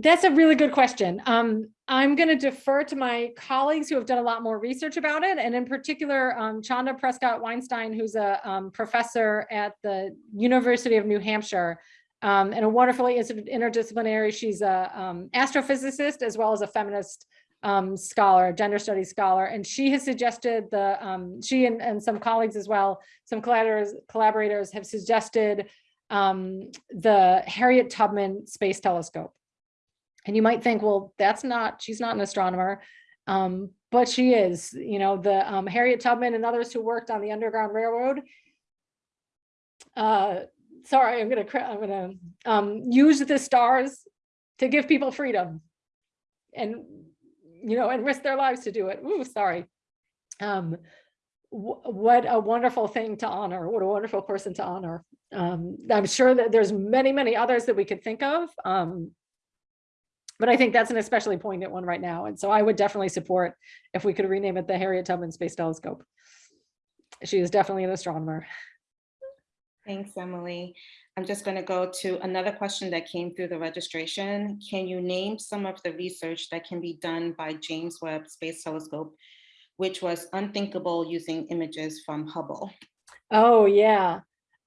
That's a really good question. Um, I'm going to defer to my colleagues who have done a lot more research about it, and in particular, um, Chanda Prescod-Weinstein, who's a um, professor at the University of New Hampshire, um, and a wonderfully interdisciplinary. She's a um, astrophysicist as well as a feminist um, scholar, gender studies scholar, and she has suggested the, um, she and, and some colleagues as well, some collaborators, collaborators have suggested um, the Harriet Tubman Space Telescope. And you might think, well, that's not, she's not an astronomer, um, but she is, you know, the um, Harriet Tubman and others who worked on the Underground Railroad. Uh, sorry, I'm gonna, I'm gonna um, use the stars to give people freedom and, you know, and risk their lives to do it. Ooh, sorry. Um, wh- what a wonderful thing to honor. What a wonderful person to honor. Um, I'm sure that there's many, many others that we could think of. Um, but I think that's an especially poignant one right now. And so I would definitely support if we could rename it the Harriet Tubman Space Telescope. She is definitely an astronomer. Thanks, Emily. I'm just going to go to another question that came through the registration. Can you name some of the research that can be done by James Webb Space Telescope, which was unthinkable using images from Hubble? Oh, yeah.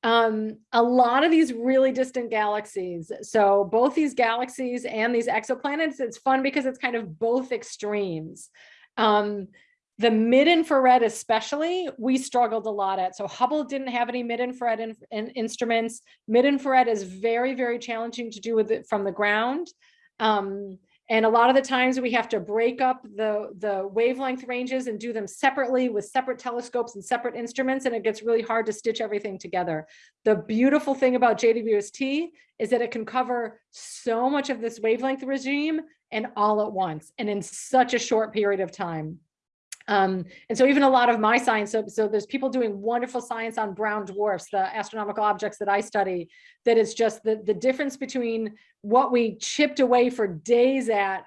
Um, a lot of these really distant galaxies. So both these galaxies and these exoplanets, it's fun because it's kind of both extremes. Um, the mid-infrared especially, we struggled a lot at. So Hubble didn't have any mid-infrared in, in instruments. Mid-infrared is very, very challenging to do with it from the ground. Um, and a lot of the times we have to break up the, the wavelength ranges and do them separately with separate telescopes and separate instruments, and it gets really hard to stitch everything together. The beautiful thing about JWST is that it can cover so much of this wavelength regime and all at once and in such a short period of time. Um, and so even a lot of my science, so, so there's people doing wonderful science on brown dwarfs, the astronomical objects that I study, that it's just the, the difference between what we chipped away for days at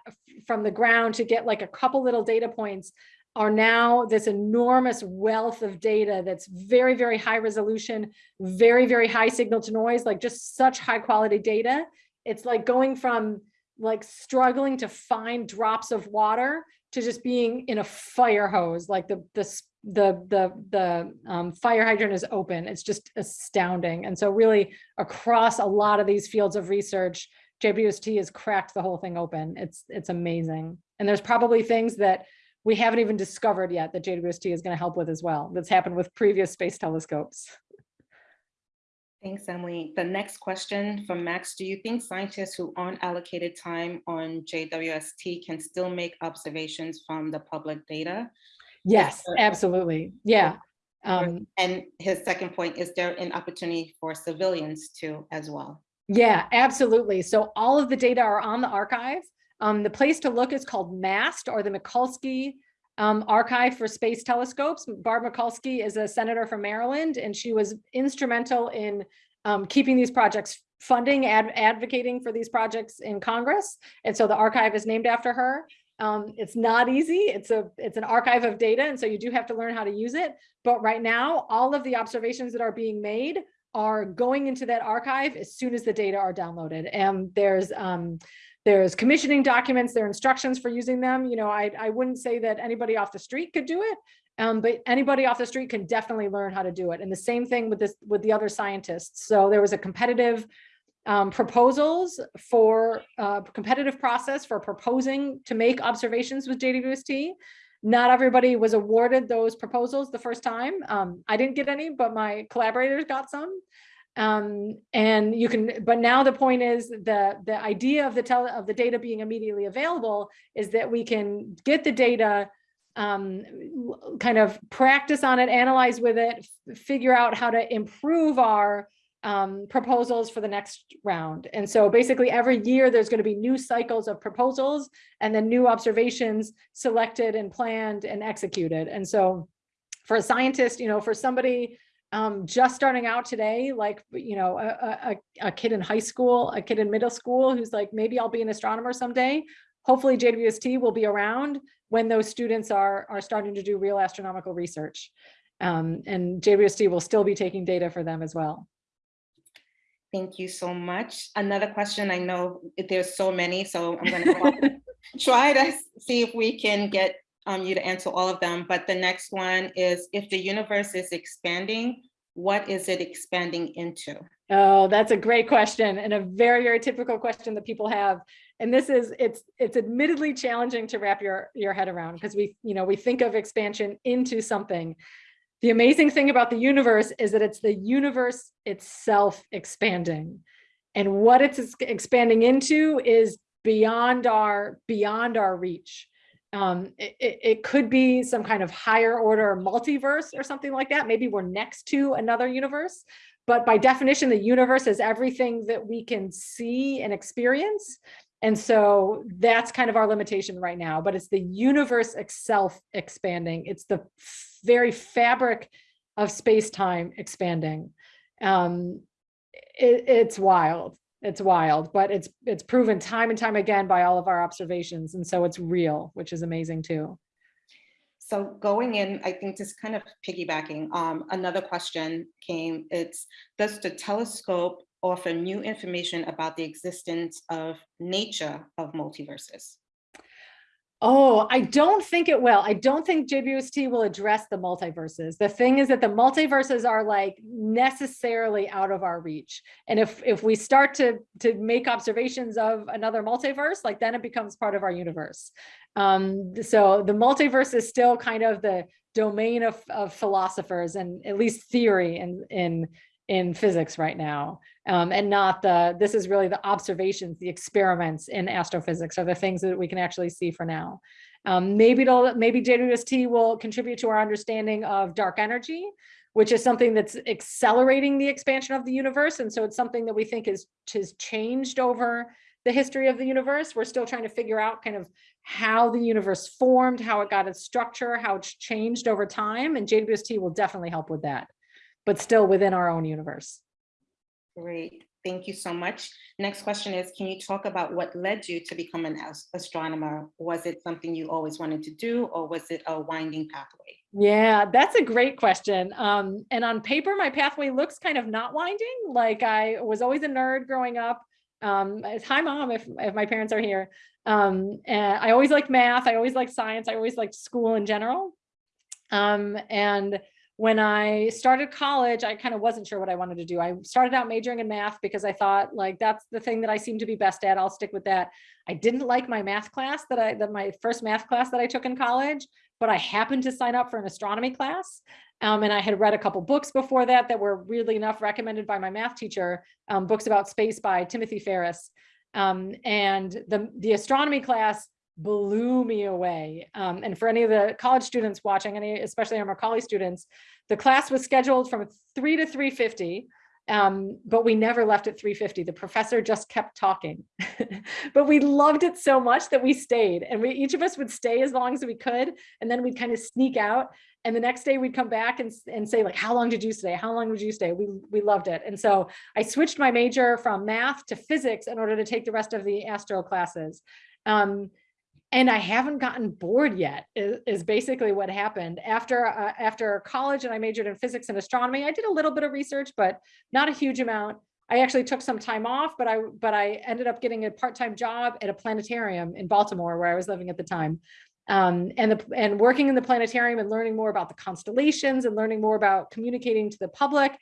from the ground to get like a couple little data points are now this enormous wealth of data that's very, very high resolution, very, very high signal to noise, like just such high quality data. It's like going from like struggling to find drops of water to just being in a fire hose, like the the the the the um, fire hydrant is open. It's just astounding. And so really across a lot of these fields of research, JWST has cracked the whole thing open. It's it's amazing. And there's probably things that we haven't even discovered yet that JWST is going to help with as well. That's happened with previous space telescopes. Thanks, Emily. The next question from Max, do you think scientists who aren't allocated time on JWST can still make observations from the public data? Yes, absolutely. Yeah. Um, And his second point, is there an opportunity for civilians to as well? Yeah, absolutely. So all of the data are on the archive. Um, the place to look is called MAST or the Mikulski um, Archive for Space Telescopes. Barb Mikulski is a senator from Maryland, and she was instrumental in um, keeping these projects funding, ad advocating for these projects in Congress. And so the archive is named after her. Um, it's not easy. It's a it's an archive of data, and so you do have to learn how to use it. But right now, all of the observations that are being made are going into that archive as soon as the data are downloaded. And there's um, there's commissioning documents, there are instructions for using them. You know, I, I wouldn't say that anybody off the street could do it, um, but anybody off the street can definitely learn how to do it. And the same thing with this with the other scientists. So there was a competitive um, proposals for uh, competitive process for proposing to make observations with JWST. Not everybody was awarded those proposals the first time. Um, I didn't get any, but my collaborators got some. Um, and you can, but now the point is the, the idea of the tele, of the data being immediately available is that we can get the data, um, kind of practice on it, analyze with it, figure out how to improve our um, proposals for the next round. And so basically every year there's going to be new cycles of proposals and then new observations selected and planned and executed. And so for a scientist, you know, for somebody um, just starting out today, like, you know, a, a, a kid in high school, a kid in middle school who's like, maybe I'll be an astronomer someday. Hopefully JWST will be around when those students are, are starting to do real astronomical research. Um, and JWST will still be taking data for them as well. Thank you so much. Another question, I know there's so many, so I'm gonna try to see if we can get um, you to answer all of them, but the next one is if the universe is expanding, what is it expanding into? Oh, that's a great question and a very, very typical question that people have. And this is, it's, it's admittedly challenging to wrap your, your head around because we, you know, we think of expansion into something. The amazing thing about the universe is that it's the universe itself expanding. And what it's expanding into is beyond our, beyond our reach. Um, it, it, could be some kind of higher order multiverse or something like that. Maybe we're next to another universe. But by definition, the universe is everything that we can see and experience. And so that's kind of our limitation right now, but it's the universe itself expanding. It's the very fabric of space-time expanding. Um, it, it's wild. It's wild, but it's it's proven time and time again by all of our observations. And so it's real, which is amazing too. So going in, I think just kind of piggybacking, um, another question came, it's, does the telescope offer new information about the existence of nature of multiverses? Oh, I don't think it will. I don't think JWST will address the multiverses. The thing is that the multiverses are like necessarily out of our reach. And if if we start to to make observations of another multiverse, like then it becomes part of our universe. Um, so the multiverse is still kind of the domain of, of philosophers and at least theory in in in physics right now um, and not the, this is really the observations, the experiments in astrophysics are the things that we can actually see for now. Um, maybe it'll, maybe JWST will contribute to our understanding of dark energy, which is something that's accelerating the expansion of the universe. And so it's something that we think is, has changed over the history of the universe. We're still trying to figure out kind of how the universe formed, how it got its structure, how it's changed over time. And JWST will definitely help with that, but still within our own universe. Great, thank you so much. Next question is, can you talk about what led you to become an astronomer? Was it something you always wanted to do or was it a winding pathway? Yeah, that's a great question. Um, and on paper, my pathway looks kind of not winding. Like I was always a nerd growing up. Um, hi mom, if, if my parents are here. Um, I always liked math. I always liked science. I always liked school in general. Um, and when I started college, I kind of wasn't sure what I wanted to do. I started out majoring in math because I thought like, that's the thing that I seem to be best at. I'll stick with that. I didn't like my math class that I, that my first math class that I took in college, but I happened to sign up for an astronomy class. Um, and I had read a couple books before that that were weirdly enough recommended by my math teacher, um, books about space by Timothy Ferris. Um, and the, the astronomy class blew me away. Um, and for any of the college students watching, any, especially our Macaulay students, the class was scheduled from 3 to 3.50, um, but we never left at 3.50. The professor just kept talking. but we loved it so much that we stayed and we each of us would stay as long as we could. And then we'd kind of sneak out. And the next day we'd come back and, and say like, how long did you stay? How long would you stay? We, we loved it. And so I switched my major from math to physics in order to take the rest of the astro classes. Um, and I haven't gotten bored yet is, is basically what happened after uh, after college and I majored in physics and astronomy. I did a little bit of research, but not a huge amount. I actually took some time off, but I but I ended up getting a part-time job at a planetarium in Baltimore where I was living at the time. Um, and the and working in the planetarium and learning more about the constellations and learning more about communicating to the public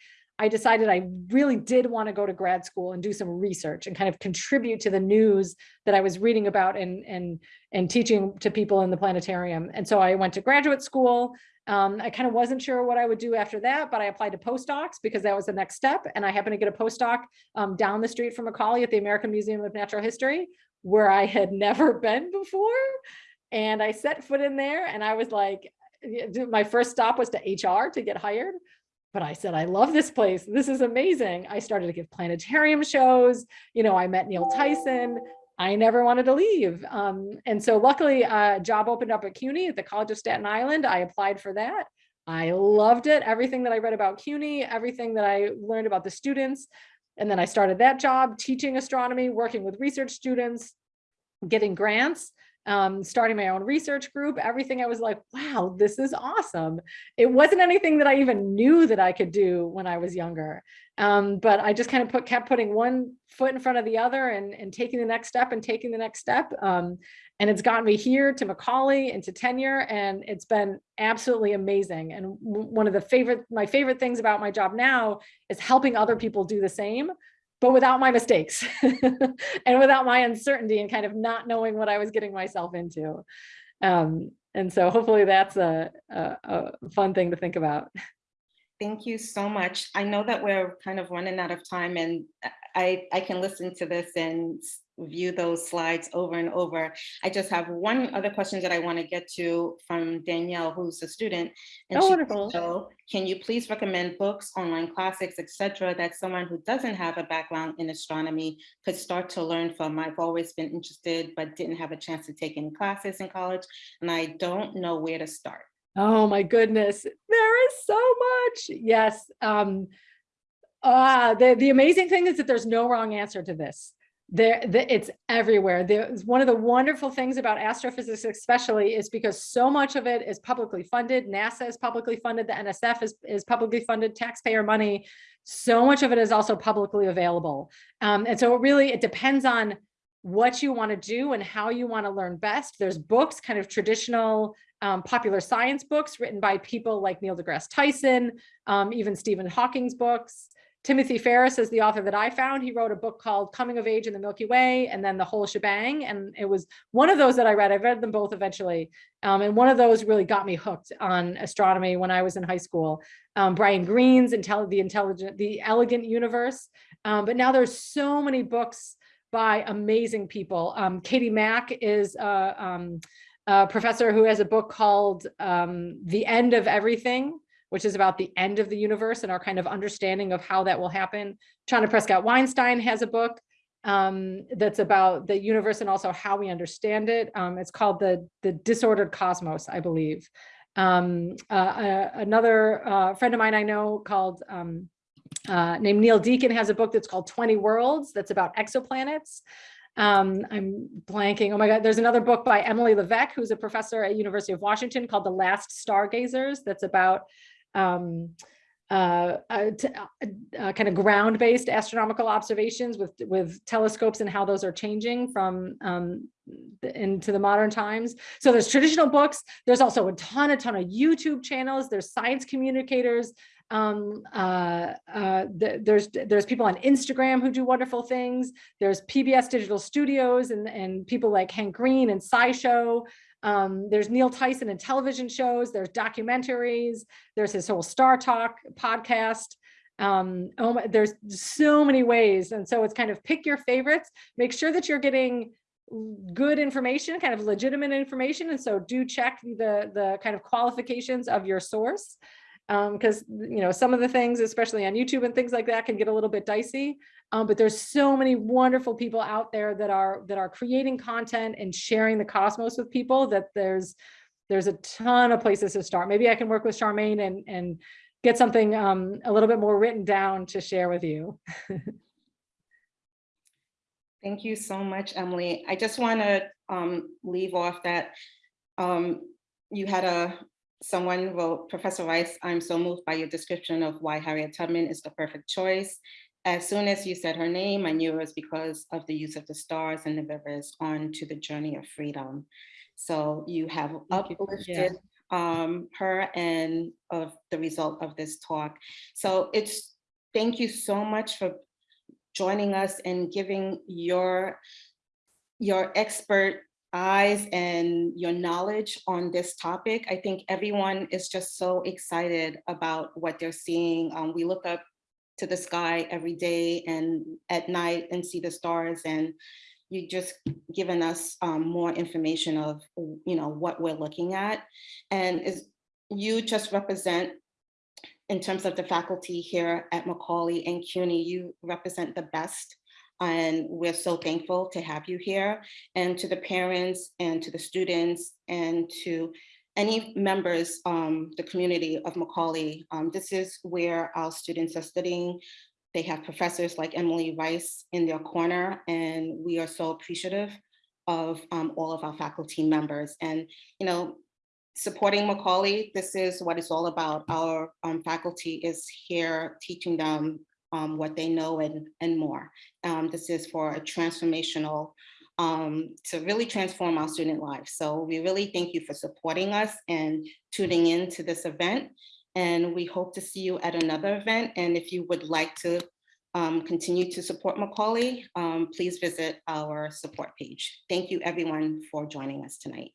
I decided I really did want to go to grad school and do some research and kind of contribute to the news that I was reading about and, and, and teaching to people in the planetarium. And so I went to graduate school. Um, I kind of wasn't sure what I would do after that, but I applied to postdocs because that was the next step. And I happened to get a postdoc um, down the street from Macaulay at the American Museum of Natural History, where I had never been before. And I set foot in there and I was like, my first stop was to HR to get hired but I said, I love this place. This is amazing. I started to give planetarium shows. You know, I met Neil Tyson. I never wanted to leave. Um, and so luckily a job opened up at CUNY at the College of Staten Island. I applied for that. I loved it. Everything that I read about CUNY, everything that I learned about the students. And then I started that job teaching astronomy, working with research students, getting grants um, starting my own research group, everything I was like, wow, this is awesome. It wasn't anything that I even knew that I could do when I was younger. Um, but I just kind of put, kept putting one foot in front of the other and, and taking the next step and taking the next step. Um, and it's gotten me here to Macaulay and to tenure and it's been absolutely amazing. And one of the favorite, my favorite things about my job now is helping other people do the same but without my mistakes and without my uncertainty and kind of not knowing what I was getting myself into. Um, and so hopefully that's a, a, a fun thing to think about. Thank you so much. I know that we're kind of running out of time and I, I can listen to this and view those slides over and over. I just have one other question that I want to get to from Danielle, who's a student. and Oh, wonderful. So can you please recommend books, online classics, etc., that someone who doesn't have a background in astronomy could start to learn from? I've always been interested, but didn't have a chance to take any classes in college, and I don't know where to start. Oh my goodness, there is so much. Yes. Um, uh, the, the amazing thing is that there's no wrong answer to this. There, the, it's everywhere. There's one of the wonderful things about astrophysics, especially, is because so much of it is publicly funded. NASA is publicly funded. The NSF is, is publicly funded, taxpayer money. So much of it is also publicly available. Um, and so it really, it depends on what you want to do and how you want to learn best. There's books, kind of traditional um, popular science books written by people like Neil deGrasse Tyson, um, even Stephen Hawking's books. Timothy Ferris is the author that I found. He wrote a book called Coming of Age in the Milky Way and then the whole shebang. And it was one of those that I read. I've read them both eventually. Um, and one of those really got me hooked on astronomy when I was in high school. Um, Brian Greene's Intelli The Intelligent, The Elegant Universe. Um, but now there's so many books by amazing people. Um, Katie Mack is uh, um, a professor who has a book called um, The End of Everything, which is about the end of the universe and our kind of understanding of how that will happen. Chanda Prescod-Weinstein has a book um, that's about the universe and also how we understand it. Um, it's called the, the Disordered Cosmos, I believe. Um, uh, uh, another uh, friend of mine I know called um, uh, named Niall Deacon has a book that's called 20 Worlds that's about exoplanets. Um, I'm blanking. Oh my God, there's another book by Emily Levesque, who's a professor at University of Washington called The Last Stargazers. That's about um, uh, uh, uh, uh, kind of ground-based astronomical observations with with telescopes and how those are changing from um, the- into the modern times. So there's traditional books. There's also a ton, a ton of YouTube channels. There's science communicators. Um, uh, uh, th- there's there's people on Instagram who do wonderful things. There's PBS Digital Studios and and people like Hank Green and SciShow. Um, there's Neil Tyson in television shows. There's documentaries. There's his whole Star Talk podcast. Um, oh my, there's so many ways, and so it's kind of pick your favorites. Make sure that you're getting good information, kind of legitimate information, and so do check the the kind of qualifications of your source because you know some of the things especially on youtube and things like that can get a little bit dicey um, but there's so many wonderful people out there that are that are creating content and sharing the cosmos with people that there's there's a ton of places to start maybe i can work with charmaine and and get something um, a little bit more written down to share with you Thank you so much, Emily. I just want to um, leave off that um, you had a, someone wrote, Professor Rice, I'm so moved by your description of why Harriet Tubman is the perfect choice. As soon as you said her name, I knew it was because of the use of the stars and the rivers on to the journey of freedom. So you have. Yeah. uplifted um, her and of the result of this talk. So it's, thank you so much for joining us and giving your your expert eyes and your knowledge on this topic. I think everyone is just so excited about what they're seeing. Um, we look up to the sky every day and at night and see the stars and you just given us um, more information of you know what we're looking at and is you just represent in terms of the faculty here at Macaulay and CUNY, you represent the best. And we're so thankful to have you here and to the parents and to the students and to any members, um, the community of Macaulay. Um, this is where our students are studying. They have professors like Emily Rice in their corner, and we are so appreciative of um, all of our faculty members. And, you know, supporting Macaulay, this is what it's all about. Our um, faculty is here teaching them um, what they know and, and more. Um, this is for a transformational, um, to really transform our student lives. So we really thank you for supporting us and tuning in to this event. And we hope to see you at another event. And if you would like to um, continue to support Macaulay, um, please visit our support page. Thank you, everyone, for joining us tonight.